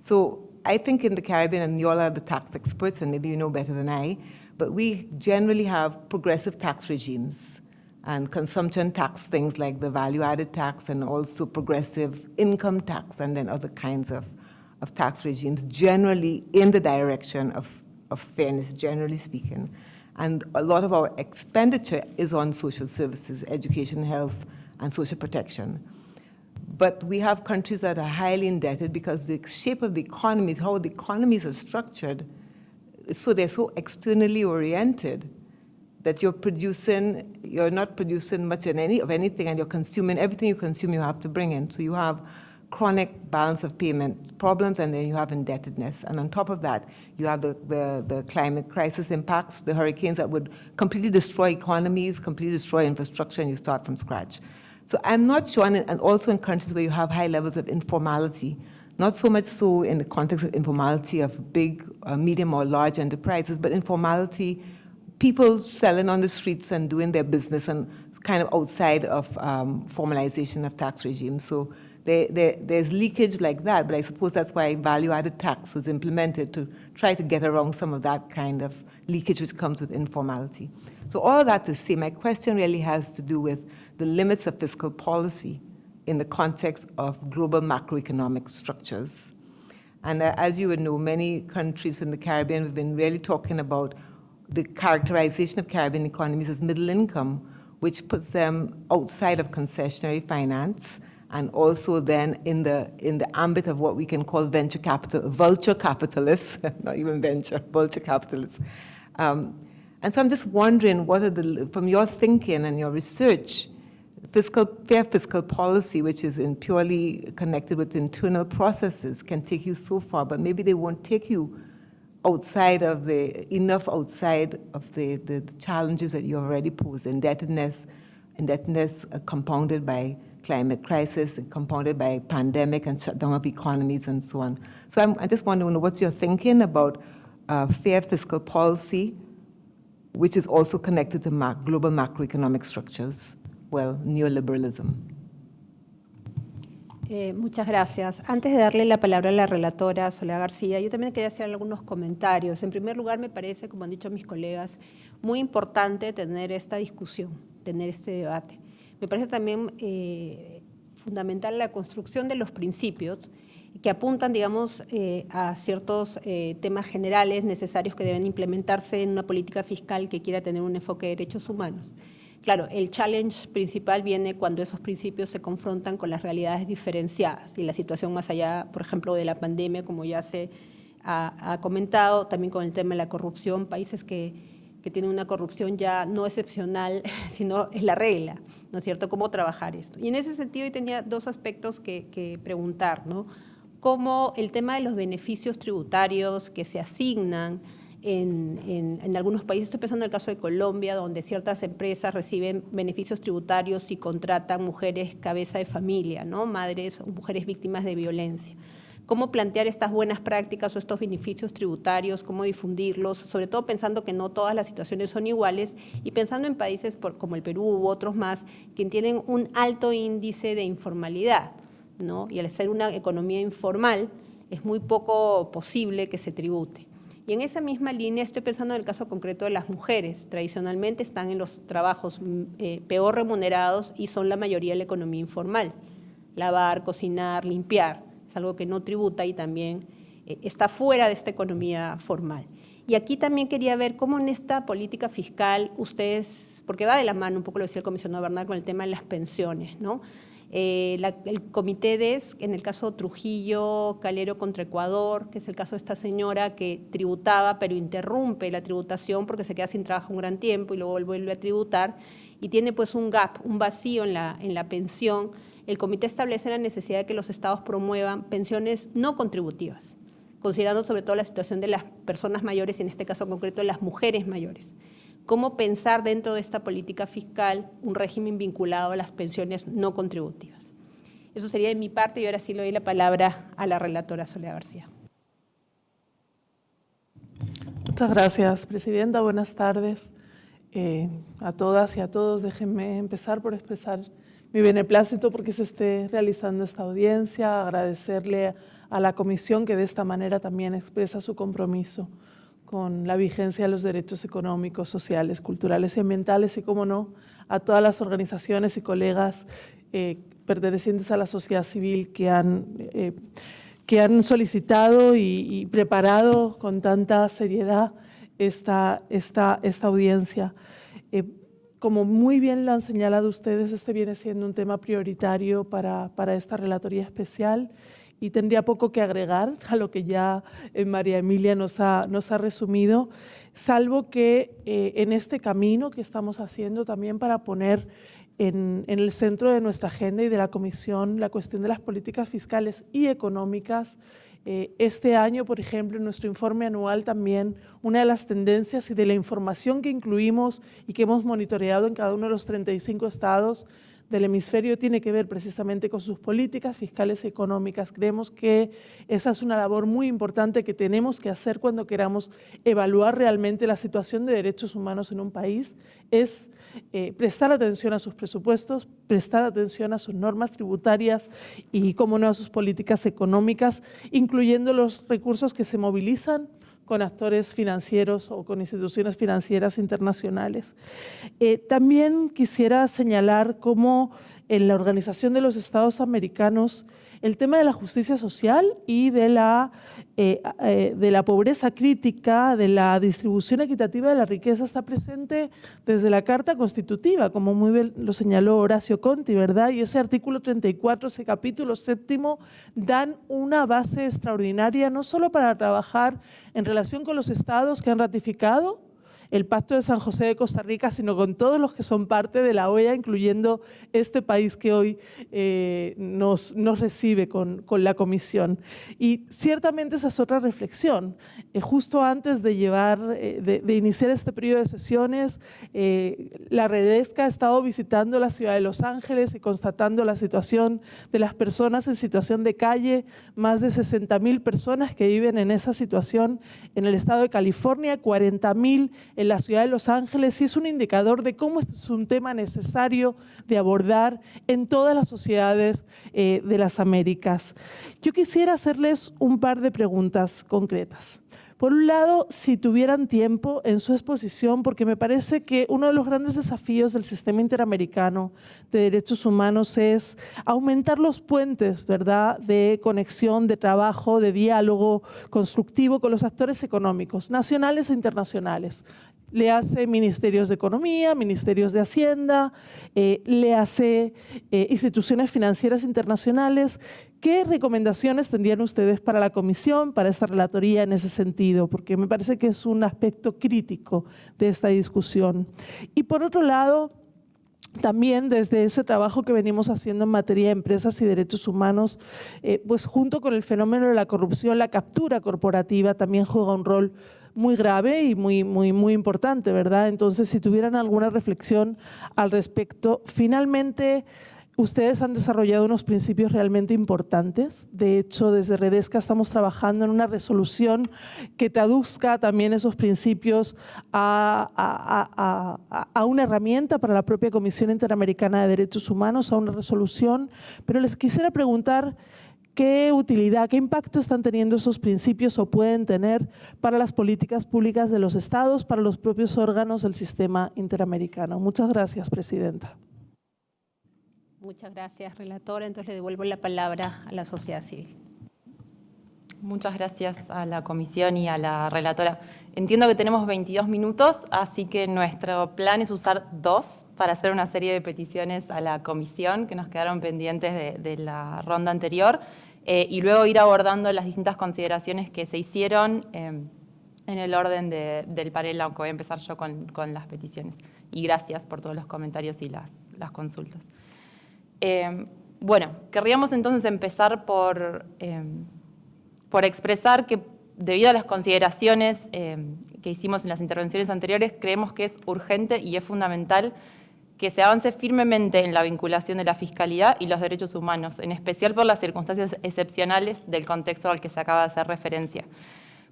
So I think in the Caribbean, and you all are the tax experts, and maybe you know better than I, but we generally have progressive tax regimes and consumption tax things like the value-added tax and also progressive income tax and then other kinds of of tax regimes generally in the direction of, of fairness, generally speaking. And a lot of our expenditure is on social services, education, health, and social protection. But we have countries that are highly indebted because the shape of the economies, how the economies are structured, so they're so externally oriented that you're producing, you're not producing much in any, of anything and you're consuming, everything you consume you have to bring in. So you have chronic balance of payment problems, and then you have indebtedness. And on top of that, you have the, the, the, climate crisis impacts, the hurricanes that would completely destroy economies, completely destroy infrastructure, and you start from scratch. So I'm not sure, and, also in countries where you have high levels of informality, not so much so in the context of informality of big, uh, medium, or large enterprises, but informality, people selling on the streets and doing their business and kind of outside of um, formalization of tax regimes. So there, there, there's leakage like that, but I suppose that's why value-added tax was implemented to try to get around some of that kind of leakage which comes with informality. So all that to say, my question really has to do with the limits of fiscal policy in the context of global macroeconomic structures. And uh, as you would know, many countries in the Caribbean have been really talking about the characterization of Caribbean economies as middle income, which puts them outside of concessionary finance and also then in the, in the ambit of what we can call venture capital, vulture capitalists, not even venture, vulture capitalists. Um, and so I'm just wondering, what are the, from your thinking and your research, fiscal, fair fiscal policy, which is in purely connected with internal processes, can take you so far, but maybe they won't take you outside of the, enough outside of the, the, the challenges that you already pose, indebtedness, indebtedness uh, compounded by climate crisis, compounded by pandemic and shutdown of economies and so on. So I'm, I just want to know what's your thinking about uh, fair fiscal policy, which is also connected to mac global macroeconomic structures, well, neoliberalism. Eh, muchas gracias. Antes de darle la palabra a la relatora Soledad García, yo también quería hacer algunos comentarios. En primer lugar, me parece, como han dicho mis colegas, muy importante tener esta discusión, tener este debate. Me parece también eh, fundamental la construcción de los principios que apuntan, digamos, eh, a ciertos eh, temas generales necesarios que deben implementarse en una política fiscal que quiera tener un enfoque de derechos humanos. Claro, el challenge principal viene cuando esos principios se confrontan con las realidades diferenciadas y la situación más allá, por ejemplo, de la pandemia, como ya se ha, ha comentado, también con el tema de la corrupción, países que que tiene una corrupción ya no excepcional, sino es la regla, ¿no es cierto?, cómo trabajar esto. Y en ese sentido yo tenía dos aspectos que, preguntar, ¿no? Cómo el tema de los beneficios tributarios que se asignan en, en, algunos países, estoy pensando en el caso de Colombia, donde ciertas empresas reciben beneficios tributarios y contratan mujeres cabeza de familia, ¿no? madres o mujeres víctimas de violencia cómo plantear estas buenas prácticas o estos beneficios tributarios, cómo difundirlos, sobre todo pensando que no todas las situaciones son iguales y pensando en países como el Perú u otros más que tienen un alto índice de informalidad, ¿no? y al ser una economía informal es muy poco posible que se tribute. Y en esa misma línea estoy pensando en el caso concreto de las mujeres. Tradicionalmente están en los trabajos mm, eh, peor remunerados y son la mayoría de la economía informal. Lavar, cocinar, limpiar es algo que no tributa y también eh, está fuera de esta economía formal. Y aquí también quería ver cómo en esta política fiscal ustedes, porque va de la mano, un poco lo decía el comisionado Bernal, con el tema de las pensiones, ¿no? Eh, el comité DES, en el caso Trujillo, Calero contra Ecuador, que es el caso de esta señora que tributaba, pero interrumpe la tributación porque se queda sin trabajo un gran tiempo y luego vuelve a tributar, y tiene pues un gap, un vacío en la, en la pensión, el comité establece la necesidad de que los estados promuevan pensiones no contributivas, considerando sobre todo la situación de las personas mayores y en este caso concreto de las mujeres mayores. ¿Cómo pensar dentro de esta política fiscal un régimen vinculado a las pensiones no contributivas? Eso sería de mi parte y ahora sí le doy la palabra a la relatora Soledad García. Muchas gracias, Presidenta. Buenas tardes eh, a todas y a todos. Déjenme empezar por expresar mi beneplácito porque se esté realizando esta audiencia, agradecerle a la comisión que de esta manera también expresa su compromiso con la vigencia de los derechos económicos, sociales, culturales y ambientales y, como no, a todas las organizaciones y colegas eh, pertenecientes a la sociedad civil que han, eh, que han solicitado y, preparado con tanta seriedad esta, esta, esta audiencia. Eh, como muy bien lo han señalado ustedes, este viene siendo un tema prioritario para, para esta relatoría especial. Y tendría poco que agregar a lo que ya eh, María Emilia nos ha, nos ha resumido, salvo que eh, en este camino que estamos haciendo también para poner en, en, el centro de nuestra agenda y de la Comisión la cuestión de las políticas fiscales y económicas eh, este año, por ejemplo, en nuestro informe anual también, una de las tendencias y de la información que incluimos y que hemos monitoreado en cada uno de los 35 estados, del hemisferio tiene que ver precisamente con sus políticas fiscales y económicas. Creemos que esa es una labor muy importante que tenemos que hacer cuando queramos evaluar realmente la situación de derechos humanos en un país, es eh, prestar atención a sus presupuestos, prestar atención a sus normas tributarias y, como no, a sus políticas económicas, incluyendo los recursos que se movilizan con actores financieros o con instituciones financieras internacionales. Eh, también quisiera señalar cómo en la Organización de los Estados Americanos el tema de la justicia social y de la, eh, eh, de la pobreza crítica, de la distribución equitativa de la riqueza está presente desde la Carta Constitutiva, como muy bien lo señaló Horacio Conti, ¿verdad? Y ese artículo 34, ese capítulo séptimo, dan una base extraordinaria no solo para trabajar en relación con los estados que han ratificado el Pacto de San José de Costa Rica, sino con todos los que son parte de la OEA, incluyendo este país que hoy eh, nos, nos, recibe con, con, la Comisión. Y ciertamente esa es otra reflexión. Eh, justo antes de, llevar, eh, de, de, iniciar este periodo de sesiones, la Redesca ha estado visitando la ciudad de Los Ángeles y constatando la situación de las personas en situación de calle, más de 60 mil personas que viven en esa situación en el estado de California, 40 mil en la ciudad de Los Ángeles y es un indicador de cómo es un tema necesario de abordar en todas las sociedades eh, de las Américas. Yo quisiera hacerles un par de preguntas concretas. Por un lado, si tuvieran tiempo en su exposición, porque me parece que uno de los grandes desafíos del sistema interamericano de derechos humanos es aumentar los puentes ¿verdad? de conexión, de trabajo, de diálogo constructivo con los actores económicos, nacionales e internacionales le hace ministerios de Economía, ministerios de Hacienda, eh, le hace eh, instituciones financieras internacionales. ¿Qué recomendaciones tendrían ustedes para la comisión, para esta relatoría en ese sentido? Porque me parece que es un aspecto crítico de esta discusión. Y por otro lado, también desde ese trabajo que venimos haciendo en materia de empresas y derechos humanos, eh, pues junto con el fenómeno de la corrupción, la captura corporativa también juega un rol muy grave y muy, muy, muy importante, ¿verdad? Entonces, si tuvieran alguna reflexión al respecto. Finalmente, ustedes han desarrollado unos principios realmente importantes. De hecho, desde Redesca estamos trabajando en una resolución que traduzca también esos principios a, a, una herramienta para la propia Comisión Interamericana de Derechos Humanos, a una resolución. Pero les quisiera preguntar ¿Qué utilidad, qué impacto están teniendo esos principios o pueden tener para las políticas públicas de los estados, para los propios órganos del sistema interamericano? Muchas gracias, Presidenta. Muchas gracias, relatora. Entonces le devuelvo la palabra a la sociedad civil. Muchas gracias a la comisión y a la relatora. Entiendo que tenemos 22 minutos, así que nuestro plan es usar dos para hacer una serie de peticiones a la comisión que nos quedaron pendientes de, de la ronda anterior. Eh, y luego ir abordando las distintas consideraciones que se hicieron eh, en el orden del panel, aunque voy a empezar yo con, las peticiones. Y gracias por todos los comentarios y las, consultas. Eh, bueno, querríamos entonces empezar por, por expresar que debido a las consideraciones que hicimos en las intervenciones anteriores, creemos que es urgente y es fundamental que se avance firmemente en la vinculación de la fiscalidad y los derechos humanos, en especial por las circunstancias excepcionales del contexto al que se acaba de hacer referencia,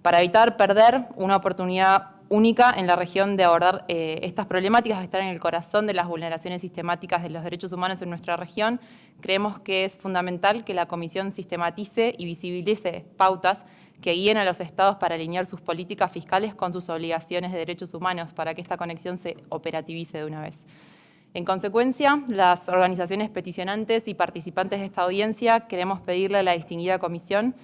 para evitar perder una oportunidad única en la región de abordar eh, estas problemáticas que están en el corazón de las vulneraciones sistemáticas de los derechos humanos en nuestra región, creemos que es fundamental que la Comisión sistematice y visibilice pautas que guíen a los estados para alinear sus políticas fiscales con sus obligaciones de derechos humanos, para que esta conexión se operativice de una vez. En consecuencia, las organizaciones peticionantes y participantes de esta audiencia queremos pedirle a la distinguida comisión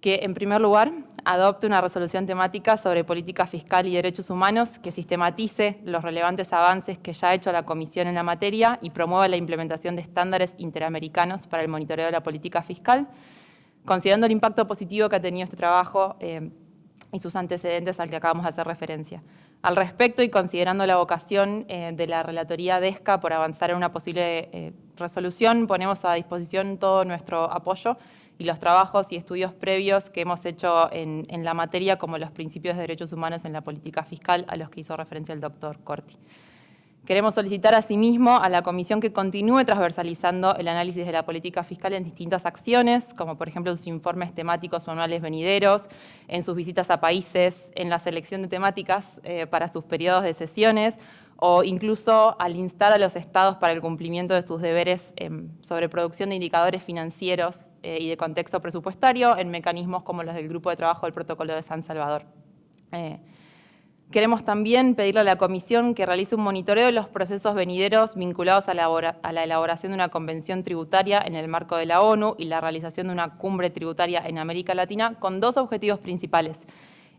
que, en primer lugar, adopte una resolución temática sobre política fiscal y derechos humanos que sistematice los relevantes avances que ya ha hecho la Comisión en la materia y promueva la implementación de estándares interamericanos para el monitoreo de la política fiscal, considerando el impacto positivo que ha tenido este trabajo eh, y sus antecedentes al que acabamos de hacer referencia. Al respecto y considerando la vocación eh, de la Relatoría DESCA por avanzar en una posible eh, resolución, ponemos a disposición todo nuestro apoyo y los trabajos y estudios previos que hemos hecho en, la materia, como los principios de derechos humanos en la política fiscal, a los que hizo referencia el doctor Corti. Queremos solicitar asimismo a la Comisión que continúe transversalizando el análisis de la política fiscal en distintas acciones, como por ejemplo sus informes temáticos o anuales venideros, en sus visitas a países, en la selección de temáticas eh, para sus periodos de sesiones, o incluso al instar a los estados para el cumplimiento de sus deberes em, sobre producción de indicadores financieros eh, y de contexto presupuestario en mecanismos como los del Grupo de Trabajo del Protocolo de San Salvador. Queremos también pedirle a la Comisión que realice un monitoreo de los procesos venideros vinculados a la, elaboración de una convención tributaria en el marco de la ONU y la realización de una cumbre tributaria en América Latina con dos objetivos principales.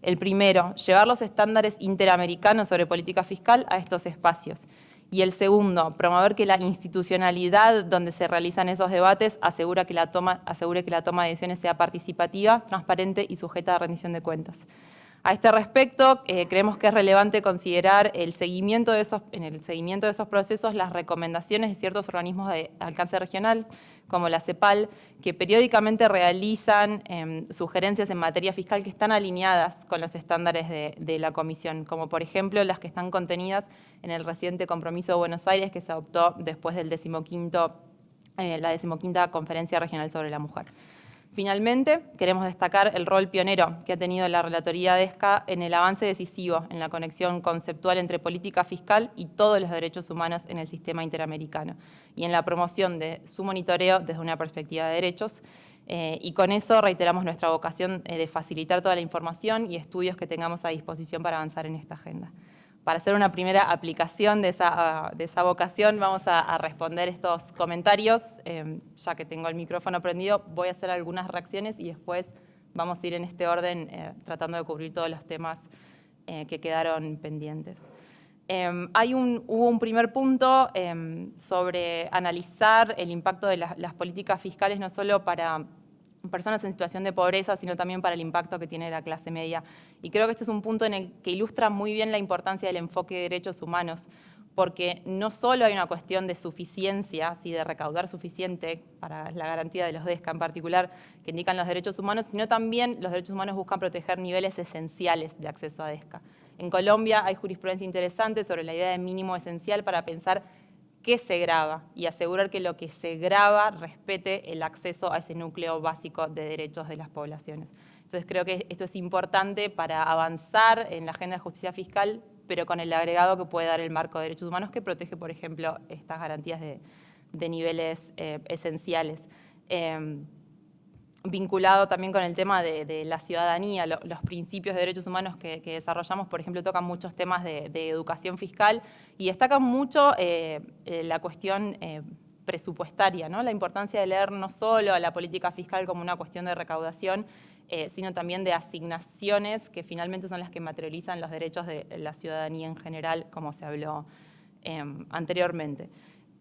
El primero, llevar los estándares interamericanos sobre política fiscal a estos espacios. Y el segundo, promover que la institucionalidad donde se realizan esos debates asegure que la toma de decisiones sea participativa, transparente y sujeta a rendición de cuentas. A este respecto, eh, creemos que es relevante considerar el seguimiento en el seguimiento de esos procesos las recomendaciones de ciertos organismos de alcance regional, como la CEPAL, que periódicamente realizan em, sugerencias en materia fiscal que están alineadas con los estándares de, la Comisión, como por ejemplo las que están contenidas en el reciente compromiso de Buenos Aires que se adoptó después del decimoquinto, eh, la decimoquinta Conferencia Regional sobre la Mujer. Finalmente, queremos destacar el rol pionero que ha tenido la Relatoría de ESCA en el avance decisivo en la conexión conceptual entre política fiscal y todos los derechos humanos en el sistema interamericano y en la promoción de su monitoreo desde una perspectiva de derechos. Eh, y con eso reiteramos nuestra vocación eh, de facilitar toda la información y estudios que tengamos a disposición para avanzar en esta agenda para hacer una primera aplicación de esa, de esa vocación, vamos a, responder estos comentarios. Em, ya que tengo el micrófono prendido, voy a hacer algunas reacciones y después vamos a ir en este orden eh, tratando de cubrir todos los temas eh, que quedaron pendientes. Em, hay un, hubo un primer punto em, sobre analizar el impacto de las políticas fiscales no solo para personas en situación de pobreza, sino también para el impacto que tiene la clase media. Y creo que este es un punto en el que ilustra muy bien la importancia del enfoque de derechos humanos, porque no solo hay una cuestión de suficiencia, de recaudar suficiente para la garantía de los DESCA en particular, que indican los derechos humanos, sino también los derechos humanos buscan proteger niveles esenciales de acceso a DESCA. En Colombia hay jurisprudencia interesante sobre la idea de mínimo esencial para pensar qué se graba y asegurar que lo que se graba respete el acceso a ese núcleo básico de derechos de las poblaciones. Entonces creo que esto es importante para avanzar en la agenda de justicia fiscal, pero con el agregado que puede dar el marco de derechos humanos que protege, por ejemplo, estas garantías de, niveles eh, esenciales. Em, vinculado también con el tema de, la ciudadanía, los principios de derechos humanos que, desarrollamos, por ejemplo, tocan muchos temas de, educación fiscal y destacan mucho eh, eh, la cuestión eh, presupuestaria, ¿no? la importancia de leer no solo a la política fiscal como una cuestión de recaudación, sino también de asignaciones que finalmente son las que materializan los derechos de la ciudadanía en general, como se habló anteriormente.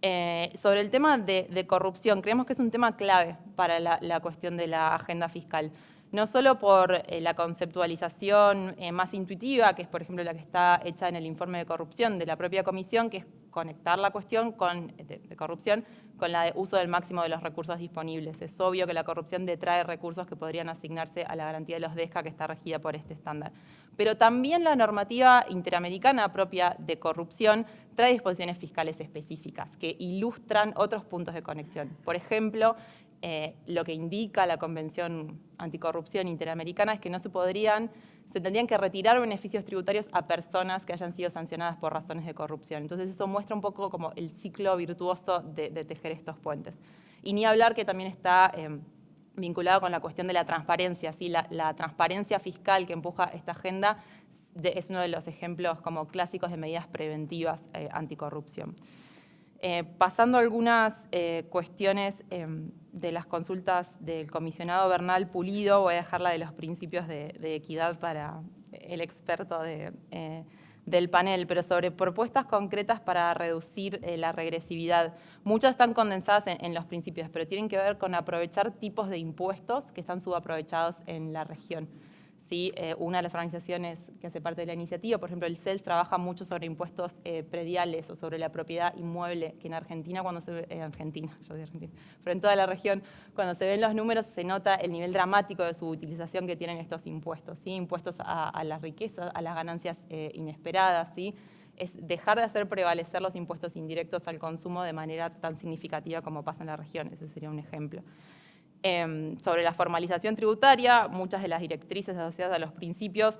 Eh, sobre el tema de, corrupción, creemos que es un tema clave para la, cuestión de la agenda fiscal. No solo por eh, la conceptualización eh, más intuitiva, que es por ejemplo la que está hecha en el informe de corrupción de la propia comisión, que es conectar la cuestión con, de, corrupción con la de uso del máximo de los recursos disponibles. Es obvio que la corrupción detrae recursos que podrían asignarse a la garantía de los DESCA que está regida por este estándar. Pero también la normativa interamericana propia de corrupción trae disposiciones fiscales específicas que ilustran otros puntos de conexión. Por ejemplo, eh, lo que indica la Convención Anticorrupción Interamericana es que no se podrían se tendrían que retirar beneficios tributarios a personas que hayan sido sancionadas por razones de corrupción. Entonces eso muestra un poco como el ciclo virtuoso de, tejer estos puentes. Y ni hablar que también está em, vinculado con la cuestión de la transparencia. ¿sí? La, transparencia fiscal que empuja esta agenda es uno de los ejemplos como clásicos de medidas preventivas eh, anticorrupción. Eh, pasando a algunas eh, cuestiones de las consultas del comisionado Bernal Pulido, voy a dejar la de los principios de, equidad para el experto eh, del panel, pero sobre propuestas concretas para reducir la regresividad. Muchas están condensadas en, los principios, pero tienen que ver con aprovechar tipos de impuestos que están subaprovechados en la región. ¿Sí? Eh, una de las organizaciones que hace parte de la iniciativa, por ejemplo el CELS, trabaja mucho sobre impuestos eh, prediales o sobre la propiedad inmueble, que en Argentina, cuando se ve, en Argentina, yo Argentina, pero en toda la región, cuando se ven los números se nota el nivel dramático de su utilización que tienen estos impuestos, ¿sí? impuestos a, la riqueza, a las ganancias eh, inesperadas, ¿sí? es dejar de hacer prevalecer los impuestos indirectos al consumo de manera tan significativa como pasa en la región. Ese sería un ejemplo. Em, sobre la formalización tributaria, muchas de las directrices asociadas a los principios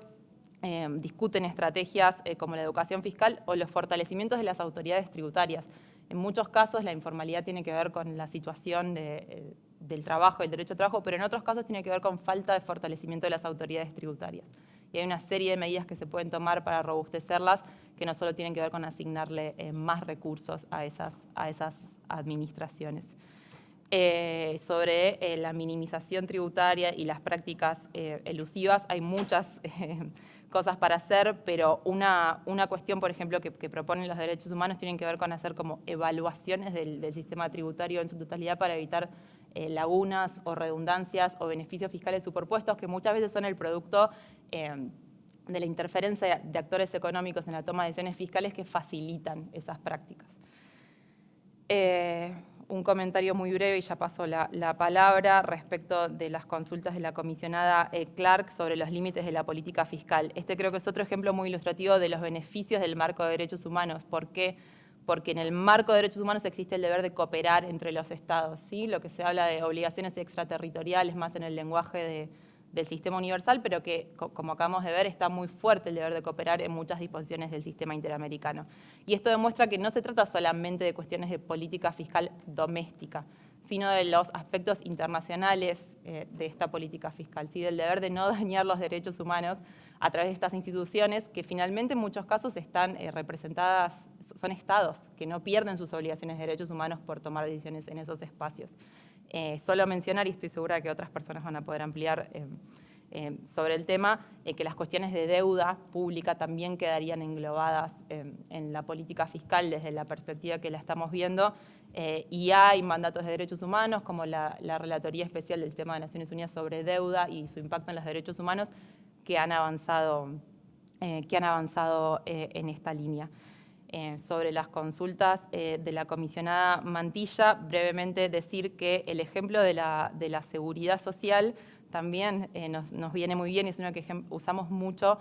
em, discuten estrategias eh, como la educación fiscal o los fortalecimientos de las autoridades tributarias. En muchos casos la informalidad tiene que ver con la situación eh, del trabajo, el derecho al trabajo, pero en otros casos tiene que ver con falta de fortalecimiento de las autoridades tributarias. Y hay una serie de medidas que se pueden tomar para robustecerlas que no solo tienen que ver con asignarle eh, más recursos a esas, a esas administraciones. Eh, sobre la minimización tributaria y las prácticas elusivas, hay muchas cosas para hacer, pero una, una cuestión, por ejemplo, que, proponen los derechos humanos tienen que ver con hacer como evaluaciones del, sistema tributario en su totalidad para evitar eh, lagunas o redundancias o beneficios fiscales superpuestos que muchas veces son el producto eh, de la interferencia de actores económicos en la toma de decisiones fiscales que facilitan esas prácticas. Eh, un comentario muy breve y ya paso la, palabra respecto de las consultas de la comisionada eh, Clark sobre los límites de la política fiscal. Este creo que es otro ejemplo muy ilustrativo de los beneficios del marco de derechos humanos. ¿Por qué? Porque en el marco de derechos humanos existe el deber de cooperar entre los estados. ¿sí? Lo que se habla de obligaciones extraterritoriales, más en el lenguaje de, del sistema universal, pero que, como acabamos de ver, está muy fuerte el deber de cooperar en muchas disposiciones del sistema interamericano. Y esto demuestra que no se trata solamente de cuestiones de política fiscal doméstica, sino de los aspectos internacionales eh, de esta política fiscal, ¿sí? del deber de no dañar los derechos humanos a través de estas instituciones que finalmente en muchos casos están eh, representadas, son estados que no pierden sus obligaciones de derechos humanos por tomar decisiones en esos espacios. Eh, solo mencionar, y estoy segura que otras personas van a poder ampliar eh, eh, sobre el tema, que las cuestiones de deuda pública también quedarían englobadas en la política fiscal desde la perspectiva que la estamos viendo, y hay mandatos de derechos humanos, como la, la, Relatoría Especial del Sistema de Naciones Unidas sobre Deuda y su impacto en los derechos humanos, que han avanzado, que han avanzado en esta línea. Eh, sobre las consultas eh, de la comisionada Mantilla, brevemente decir que el ejemplo de la, seguridad social también eh, nos, viene muy bien es uno que usamos mucho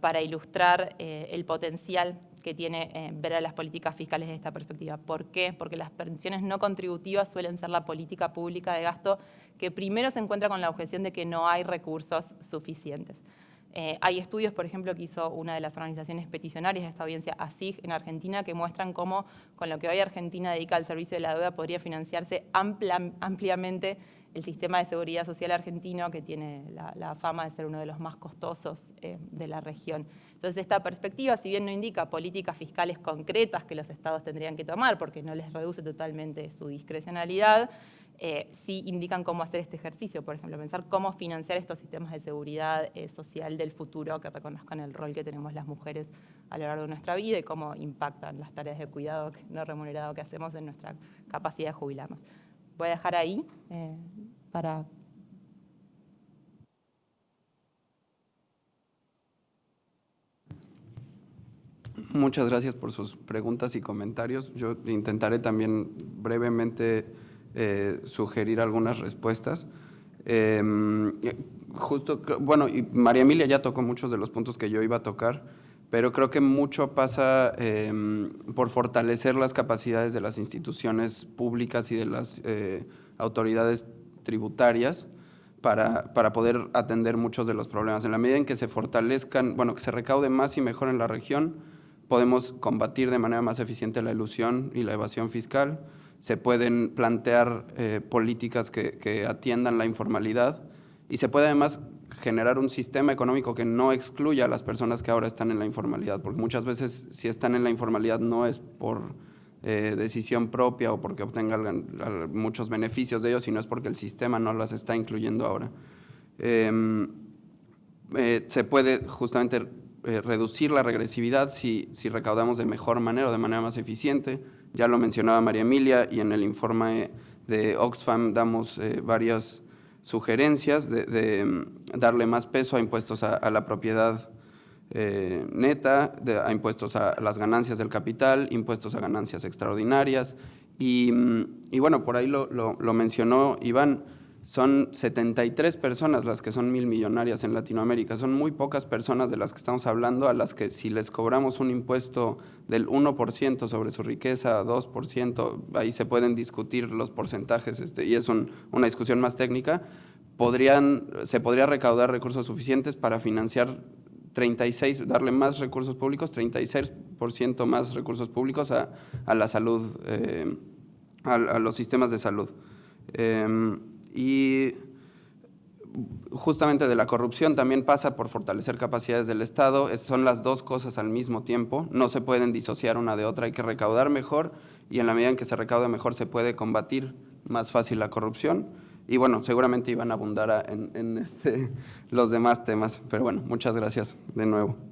para ilustrar el potencial que tiene ver a las políticas fiscales desde esta perspectiva. ¿Por qué? Porque las pensiones no contributivas suelen ser la política pública de gasto que primero se encuentra con la objeción de que no hay recursos suficientes. Eh, hay estudios, por ejemplo, que hizo una de las organizaciones peticionarias de esta audiencia, ASIG, en Argentina, que muestran cómo con lo que hoy Argentina dedica al servicio de la deuda podría financiarse ampliamente el sistema de seguridad social argentino, que tiene la, fama de ser uno de los más costosos eh, de la región. Entonces, esta perspectiva, si bien no indica políticas fiscales concretas que los estados tendrían que tomar, porque no les reduce totalmente su discrecionalidad, eh, sí indican cómo hacer este ejercicio, por ejemplo, pensar cómo financiar estos sistemas de seguridad eh, social del futuro que reconozcan el rol que tenemos las mujeres a lo largo de nuestra vida y cómo impactan las tareas de cuidado no remunerado que hacemos en nuestra capacidad de jubilarnos. Voy a dejar ahí eh, para... Muchas gracias por sus preguntas y comentarios. Yo intentaré también brevemente eh, sugerir algunas respuestas. Em, justo, bueno, y María Emilia ya tocó muchos de los puntos que yo iba a tocar, pero creo que mucho pasa em, por fortalecer las capacidades de las instituciones públicas y de las eh, autoridades tributarias para, para, poder atender muchos de los problemas. En la medida en que se fortalezcan, bueno, que se recaude más y mejor en la región, podemos combatir de manera más eficiente la ilusión y la evasión fiscal, se pueden plantear eh, políticas que, atiendan la informalidad y se puede además generar un sistema económico que no excluya a las personas que ahora están en la informalidad, porque muchas veces si están en la informalidad no es por eh, decisión propia o porque obtengan muchos beneficios de ellos, sino es porque el sistema no las está incluyendo ahora. Em, eh, se puede justamente reducir la regresividad si, si recaudamos de mejor manera o de manera más eficiente, ya lo mencionaba María Emilia y en el informe de Oxfam damos eh, varias sugerencias de, mm, darle más peso a impuestos a, la propiedad eh, neta, a impuestos a las ganancias del capital, impuestos a ganancias extraordinarias. Y, mm, bueno, por ahí lo, mencionó Iván, son 73 personas las que son mil millonarias en Latinoamérica. Son muy pocas personas de las que estamos hablando, a las que si les cobramos un impuesto del 1% sobre su riqueza, 2%, ahí se pueden discutir los porcentajes este, y es una discusión más técnica, podrían, se podría recaudar recursos suficientes para financiar 36, darle más recursos públicos, 36% más recursos públicos a, la salud, eh, a, los sistemas de salud. Em, y justamente de la corrupción también pasa por fortalecer capacidades del Estado, son las dos cosas al mismo tiempo, no se pueden disociar una de otra, hay que recaudar mejor y en la medida en que se recaude mejor se puede combatir más fácil la corrupción. Y bueno, seguramente iban a abundar en, este, los demás temas, pero bueno, muchas gracias de nuevo.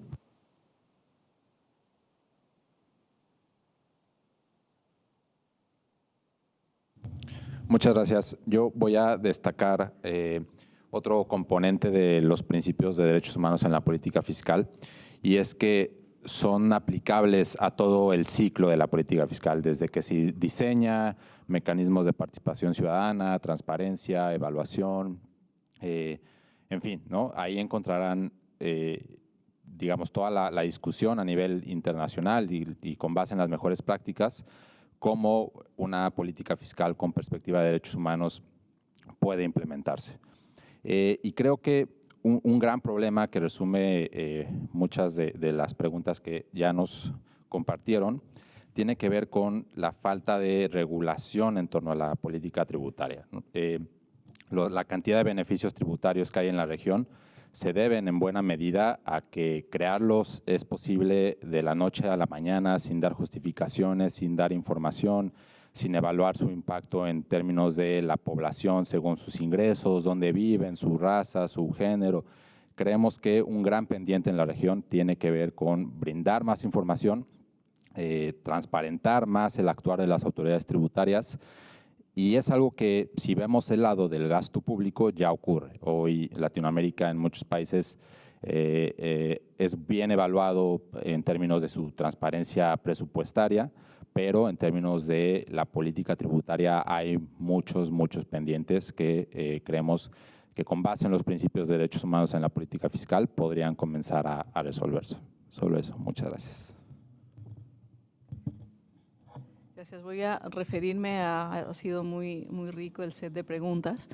Muchas gracias. Yo voy a destacar eh, otro componente de los principios de derechos humanos en la política fiscal y es que son aplicables a todo el ciclo de la política fiscal, desde que se diseña mecanismos de participación ciudadana, transparencia, evaluación, eh, en fin, ¿no? ahí encontrarán eh, digamos, toda la, discusión a nivel internacional y con base en las mejores prácticas cómo una política fiscal con perspectiva de derechos humanos puede implementarse. Eh, y creo que un, gran problema que resume eh, muchas de, las preguntas que ya nos compartieron tiene que ver con la falta de regulación en torno a la política tributaria. Eh, la cantidad de beneficios tributarios que hay en la región se deben en buena medida a que crearlos es posible de la noche a la mañana sin dar justificaciones, sin dar información, sin evaluar su impacto en términos de la población según sus ingresos, dónde viven, su raza, su género. Creemos que un gran pendiente en la región tiene que ver con brindar más información, eh, transparentar más el actuar de las autoridades tributarias y es algo que si vemos el lado del gasto público ya ocurre. Hoy Latinoamérica en muchos países eh, eh, es bien evaluado en términos de su transparencia presupuestaria, pero en términos de la política tributaria hay muchos, muchos pendientes que eh, creemos que con base en los principios de derechos humanos en la política fiscal podrían comenzar a, a resolverse. Solo eso. Muchas gracias. Gracias. Voy a referirme a, ha sido muy, muy rico el set de preguntas.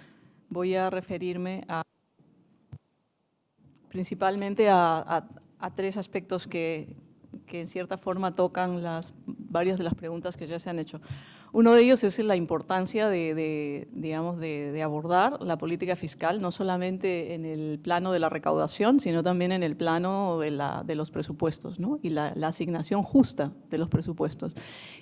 Voy a referirme a, principalmente a, a tres aspectos que, que en cierta forma tocan las, varias de las preguntas que ya se han hecho. Uno de ellos es la importancia de, digamos, de, abordar la política fiscal, no solamente en el plano de la recaudación, sino también en el plano de, los presupuestos ¿no? y la, asignación justa de los presupuestos.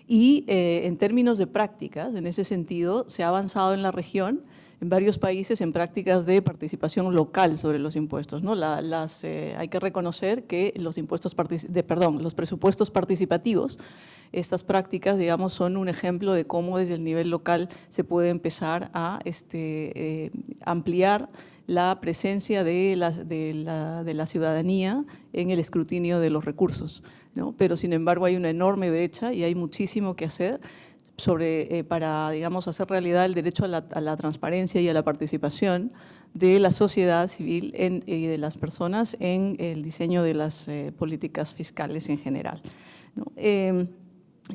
Y eh, en términos de prácticas, en ese sentido, se ha avanzado en la región en varios países en prácticas de participación local sobre los impuestos. ¿no? las, eh, hay que reconocer que los, impuestos de, perdón, los presupuestos participativos, estas prácticas digamos, son un ejemplo de cómo desde el nivel local se puede empezar a este, eh, ampliar la presencia de la, de, la, de la, ciudadanía en el escrutinio de los recursos. ¿no? Pero sin embargo hay una enorme brecha y hay muchísimo que hacer sobre, eh, para digamos, hacer realidad el derecho a la, transparencia y a la participación de la sociedad civil y de las personas en el diseño de las eh, políticas fiscales en general. Em,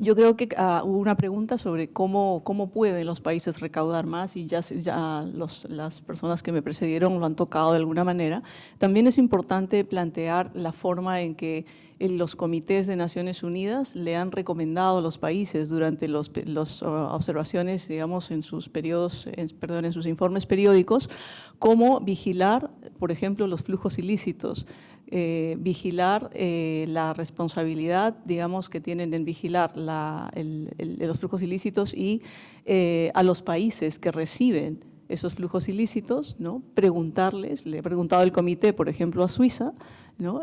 yo creo que ah, hubo una pregunta sobre cómo, cómo pueden los países recaudar más y ya, ya las personas que me precedieron lo han tocado de alguna manera. También es importante plantear la forma en que los comités de Naciones Unidas le han recomendado a los países durante las los, uh, observaciones, digamos, en sus periodos, perdón, en sus informes periódicos, cómo vigilar, por ejemplo, los flujos ilícitos, eh, vigilar eh, la responsabilidad, digamos, que tienen en vigilar los flujos ilícitos y eh, a los países que reciben esos flujos ilícitos, ¿no? preguntarles, le he preguntado al comité, por ejemplo, a Suiza, ¿no?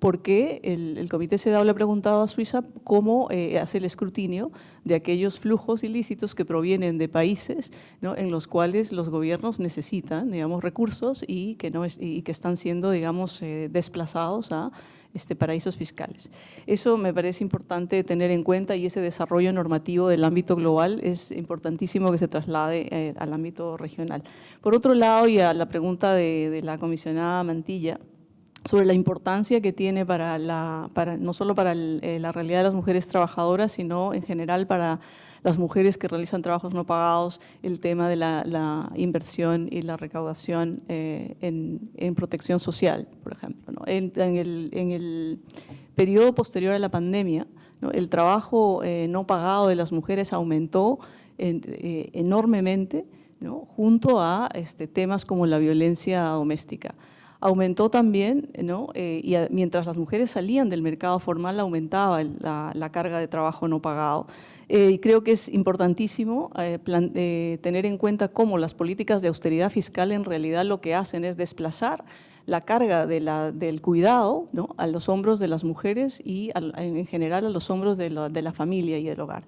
Porque el, Comité CEDAW le ha preguntado a Suiza cómo eh, hace el escrutinio de aquellos flujos ilícitos que provienen de países en los cuales los gobiernos necesitan digamos, recursos y que están siendo digamos, eh, desplazados a este, paraísos fiscales. Eso me parece importante tener en cuenta y ese desarrollo normativo del ámbito global es importantísimo que se traslade eh, al ámbito regional. Por otro lado, y a la pregunta de, de la comisionada Mantilla, sobre la importancia que tiene para la, para, no solo para el, eh, la realidad de las mujeres trabajadoras, sino en general para las mujeres que realizan trabajos no pagados, el tema de la, inversión y la recaudación eh, en, protección social, por ejemplo. En, el, en, el, periodo posterior a la pandemia, el trabajo eh, no pagado de las mujeres aumentó en, enormemente, ¿no? junto a este, temas como la violencia doméstica aumentó también, ¿no? Eh, y mientras las mujeres salían del mercado formal, aumentaba la, carga de trabajo no pagado. Eh, y creo que es importantísimo eh, tener en cuenta cómo las políticas de austeridad fiscal en realidad lo que hacen es desplazar la carga del cuidado a los hombros de las mujeres y en general a los hombros de la, familia y del hogar.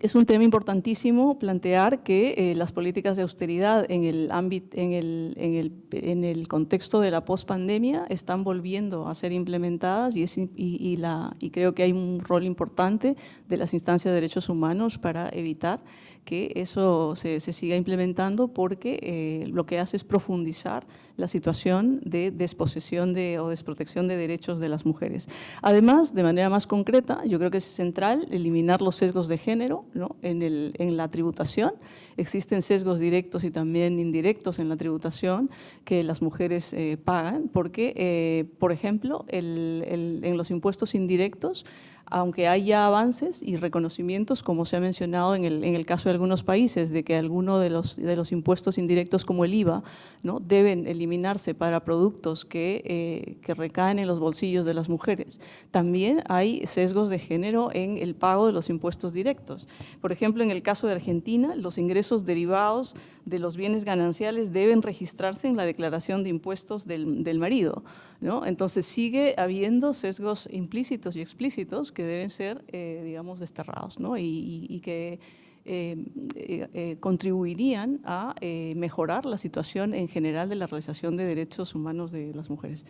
Es un tema importantísimo plantear que eh, las políticas de austeridad en el, ámbito, en, el, en, el, en el contexto de la pospandemia están volviendo a ser implementadas y, es, y, la, y creo que hay un rol importante de las instancias de derechos humanos para evitar que eso se, se siga implementando porque eh, lo que hace es profundizar la situación de desposesión de, o desprotección de derechos de las mujeres. Además, de manera más concreta, yo creo que es central eliminar los sesgos de género ¿no? en, la tributación. Existen sesgos directos y también indirectos en la tributación que las mujeres eh, pagan porque, eh, por ejemplo, en los impuestos indirectos aunque haya avances y reconocimientos, como se ha mencionado en el, caso de algunos países, de que algunos de los, impuestos indirectos como el IVA ¿no? deben eliminarse para productos que, eh, que recaen en los bolsillos de las mujeres. También hay sesgos de género en el pago de los impuestos directos. Por ejemplo, en el caso de Argentina, los ingresos derivados de los bienes gananciales deben registrarse en la declaración de impuestos del marido. ¿No? Entonces sigue habiendo sesgos implícitos y explícitos que deben ser, eh, digamos, desterrados ¿no? y, que eh, eh, contribuirían a mejorar la situación en general de la realización de derechos humanos de las mujeres.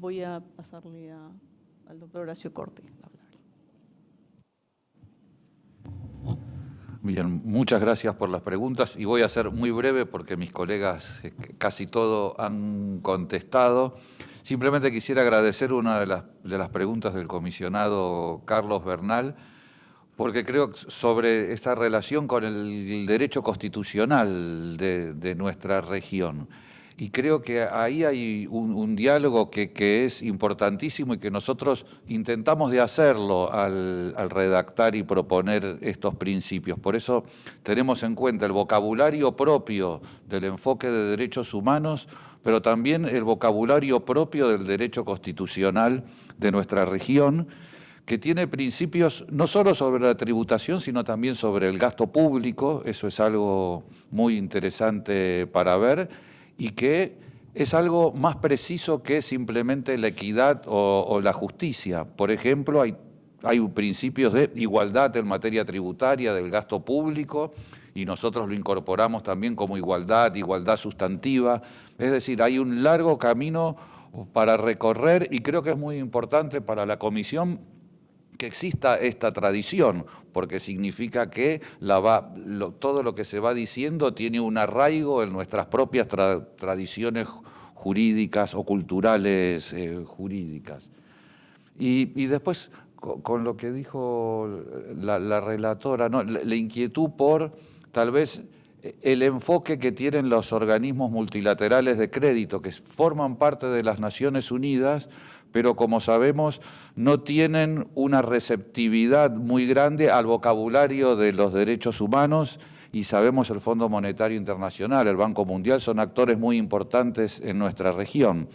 Voy a pasarle a, al doctor Horacio Corte. Bien, muchas gracias por las preguntas y voy a ser muy breve porque mis colegas casi todo han contestado. Simplemente quisiera agradecer una de las, de las preguntas del comisionado Carlos Bernal, porque creo sobre esa relación con el derecho constitucional de nuestra región. Y creo que ahí hay un, diálogo que, es importantísimo y que nosotros intentamos de hacerlo al, redactar y proponer estos principios. Por eso tenemos en cuenta el vocabulario propio del enfoque de derechos humanos, pero también el vocabulario propio del derecho constitucional de nuestra región, que tiene principios no solo sobre la tributación, sino también sobre el gasto público, eso es algo muy interesante para ver, y que es algo más preciso que simplemente la equidad o, la justicia. Por ejemplo, hay, hay principios de igualdad en materia tributaria del gasto público y nosotros lo incorporamos también como igualdad, igualdad sustantiva. Es decir, hay un largo camino para recorrer y creo que es muy importante para la Comisión exista esta tradición, porque significa que todo lo que se va diciendo tiene un arraigo en nuestras propias tra tradiciones jurídicas o culturales eh, jurídicas. Y, después, con, lo que dijo la, la relatora, la inquietud por tal vez el enfoque que tienen los organismos multilaterales de crédito, que forman parte de las Naciones Unidas, pero como sabemos no tienen una receptividad muy grande al vocabulario de los derechos humanos y sabemos el Fondo Monetario Internacional, el Banco Mundial, son actores muy importantes en nuestra región.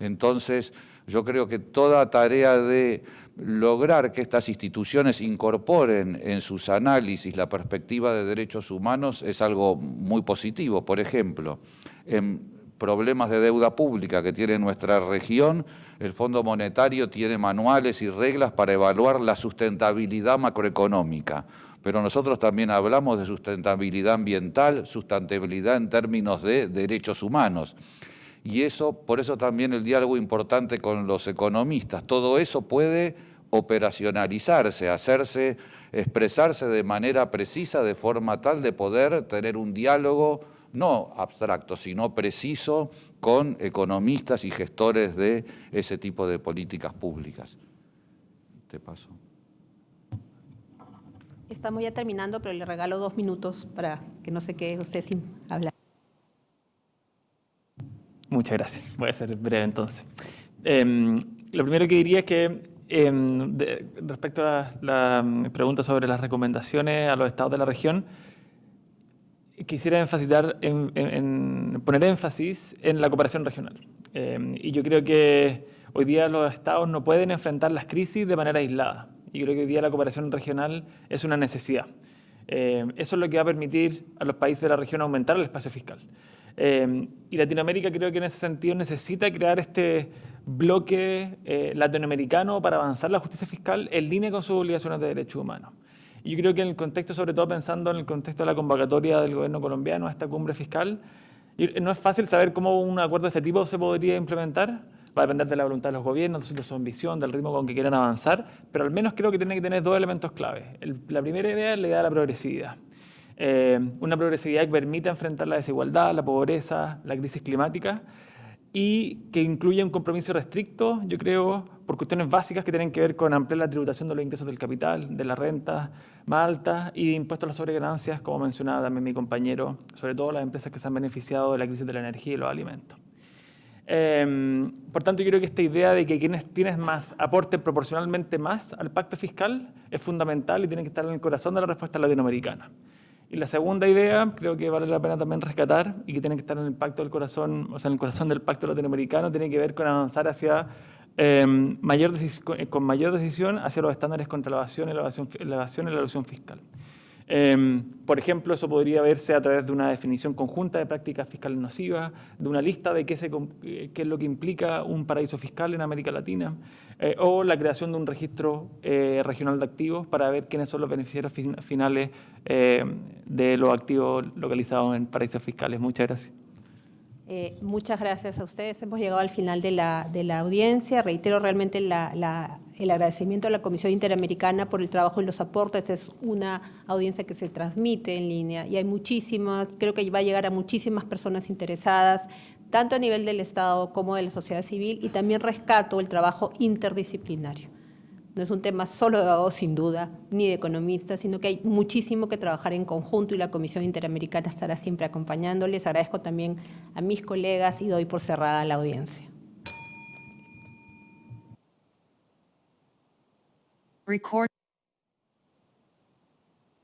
Entonces, yo creo que toda tarea de lograr que estas instituciones incorporen en sus análisis la perspectiva de derechos humanos es algo muy positivo. Por ejemplo, en problemas de deuda pública que tiene nuestra región, el Fondo Monetario tiene manuales y reglas para evaluar la sustentabilidad macroeconómica. Pero nosotros también hablamos de sustentabilidad ambiental, sustentabilidad en términos de derechos humanos. Y eso, por eso también el diálogo importante con los economistas. Todo eso puede operacionalizarse, hacerse, expresarse de manera precisa, de forma tal de poder tener un diálogo no abstracto, sino preciso con economistas y gestores de ese tipo de políticas públicas. Te paso. Estamos ya terminando, pero le regalo dos minutos para que no se quede usted sin hablar. Muchas gracias. Voy a ser breve entonces. Em, lo primero que diría es que em, respecto a la, pregunta sobre las recomendaciones a los estados de la región, quisiera enfatizar en, poner énfasis en la cooperación regional. Em, y yo creo que hoy día los estados no pueden enfrentar las crisis de manera aislada. Y creo que hoy día la cooperación regional es una necesidad. eso es lo que va a permitir a los países de la región aumentar el espacio fiscal. Em, y Latinoamérica creo que en ese sentido necesita crear este bloque eh, latinoamericano para avanzar la justicia fiscal en línea con sus obligaciones de derechos humanos. Y yo creo que en el contexto, sobre todo pensando en el contexto de la convocatoria del gobierno colombiano a esta cumbre fiscal, no es fácil saber cómo un acuerdo de este tipo se podría implementar, va a depender de la voluntad de los gobiernos, de su ambición, del ritmo con que quieran avanzar, pero al menos creo que tiene que tener dos elementos claves. la primera idea es la idea de la progresividad. Eh, una progresividad que permita enfrentar la desigualdad, la pobreza, la crisis climática y que incluye un compromiso restricto, yo creo, por cuestiones básicas que tienen que ver con ampliar la tributación de los ingresos del capital, de la renta más alta y de impuestos a las sobreganancias, como mencionaba también mi compañero, sobre todo las empresas que se han beneficiado de la crisis de la energía y los alimentos. Eh, por tanto, yo creo que esta idea de que quienes tienes más aporten proporcionalmente más al pacto fiscal es fundamental y tiene que estar en el corazón de la respuesta latinoamericana. Y la segunda idea, creo que vale la pena también rescatar y que tiene que estar en el pacto del corazón, o sea, en el corazón del pacto latinoamericano, tiene que ver con avanzar hacia em, mayor con mayor decisión hacia los estándares contra la evasión la evasión, la evasión y la elusión fiscal. Em, por ejemplo, eso podría verse a través de una definición conjunta de prácticas fiscales nocivas, de una lista de qué, se, qué es lo que implica un paraíso fiscal en América Latina, eh, o la creación de un registro eh, regional de activos para ver quiénes son los beneficiarios finales eh, de los activos localizados en paraísos fiscales. Muchas gracias. Muchas gracias a ustedes. Hemos llegado al final de la, de la audiencia. Reitero realmente la el agradecimiento a la Comisión Interamericana por el trabajo y los aportes. Esta es una audiencia que se transmite en línea y hay muchísimas, creo que va a llegar a muchísimas personas interesadas, tanto a nivel del Estado como de la sociedad civil y también rescato el trabajo interdisciplinario. No es un tema solo abogados, sin duda, ni de economistas, sino que hay muchísimo que trabajar en conjunto y la Comisión Interamericana estará siempre acompañándoles. Agradezco también a mis colegas y doy por cerrada la audiencia.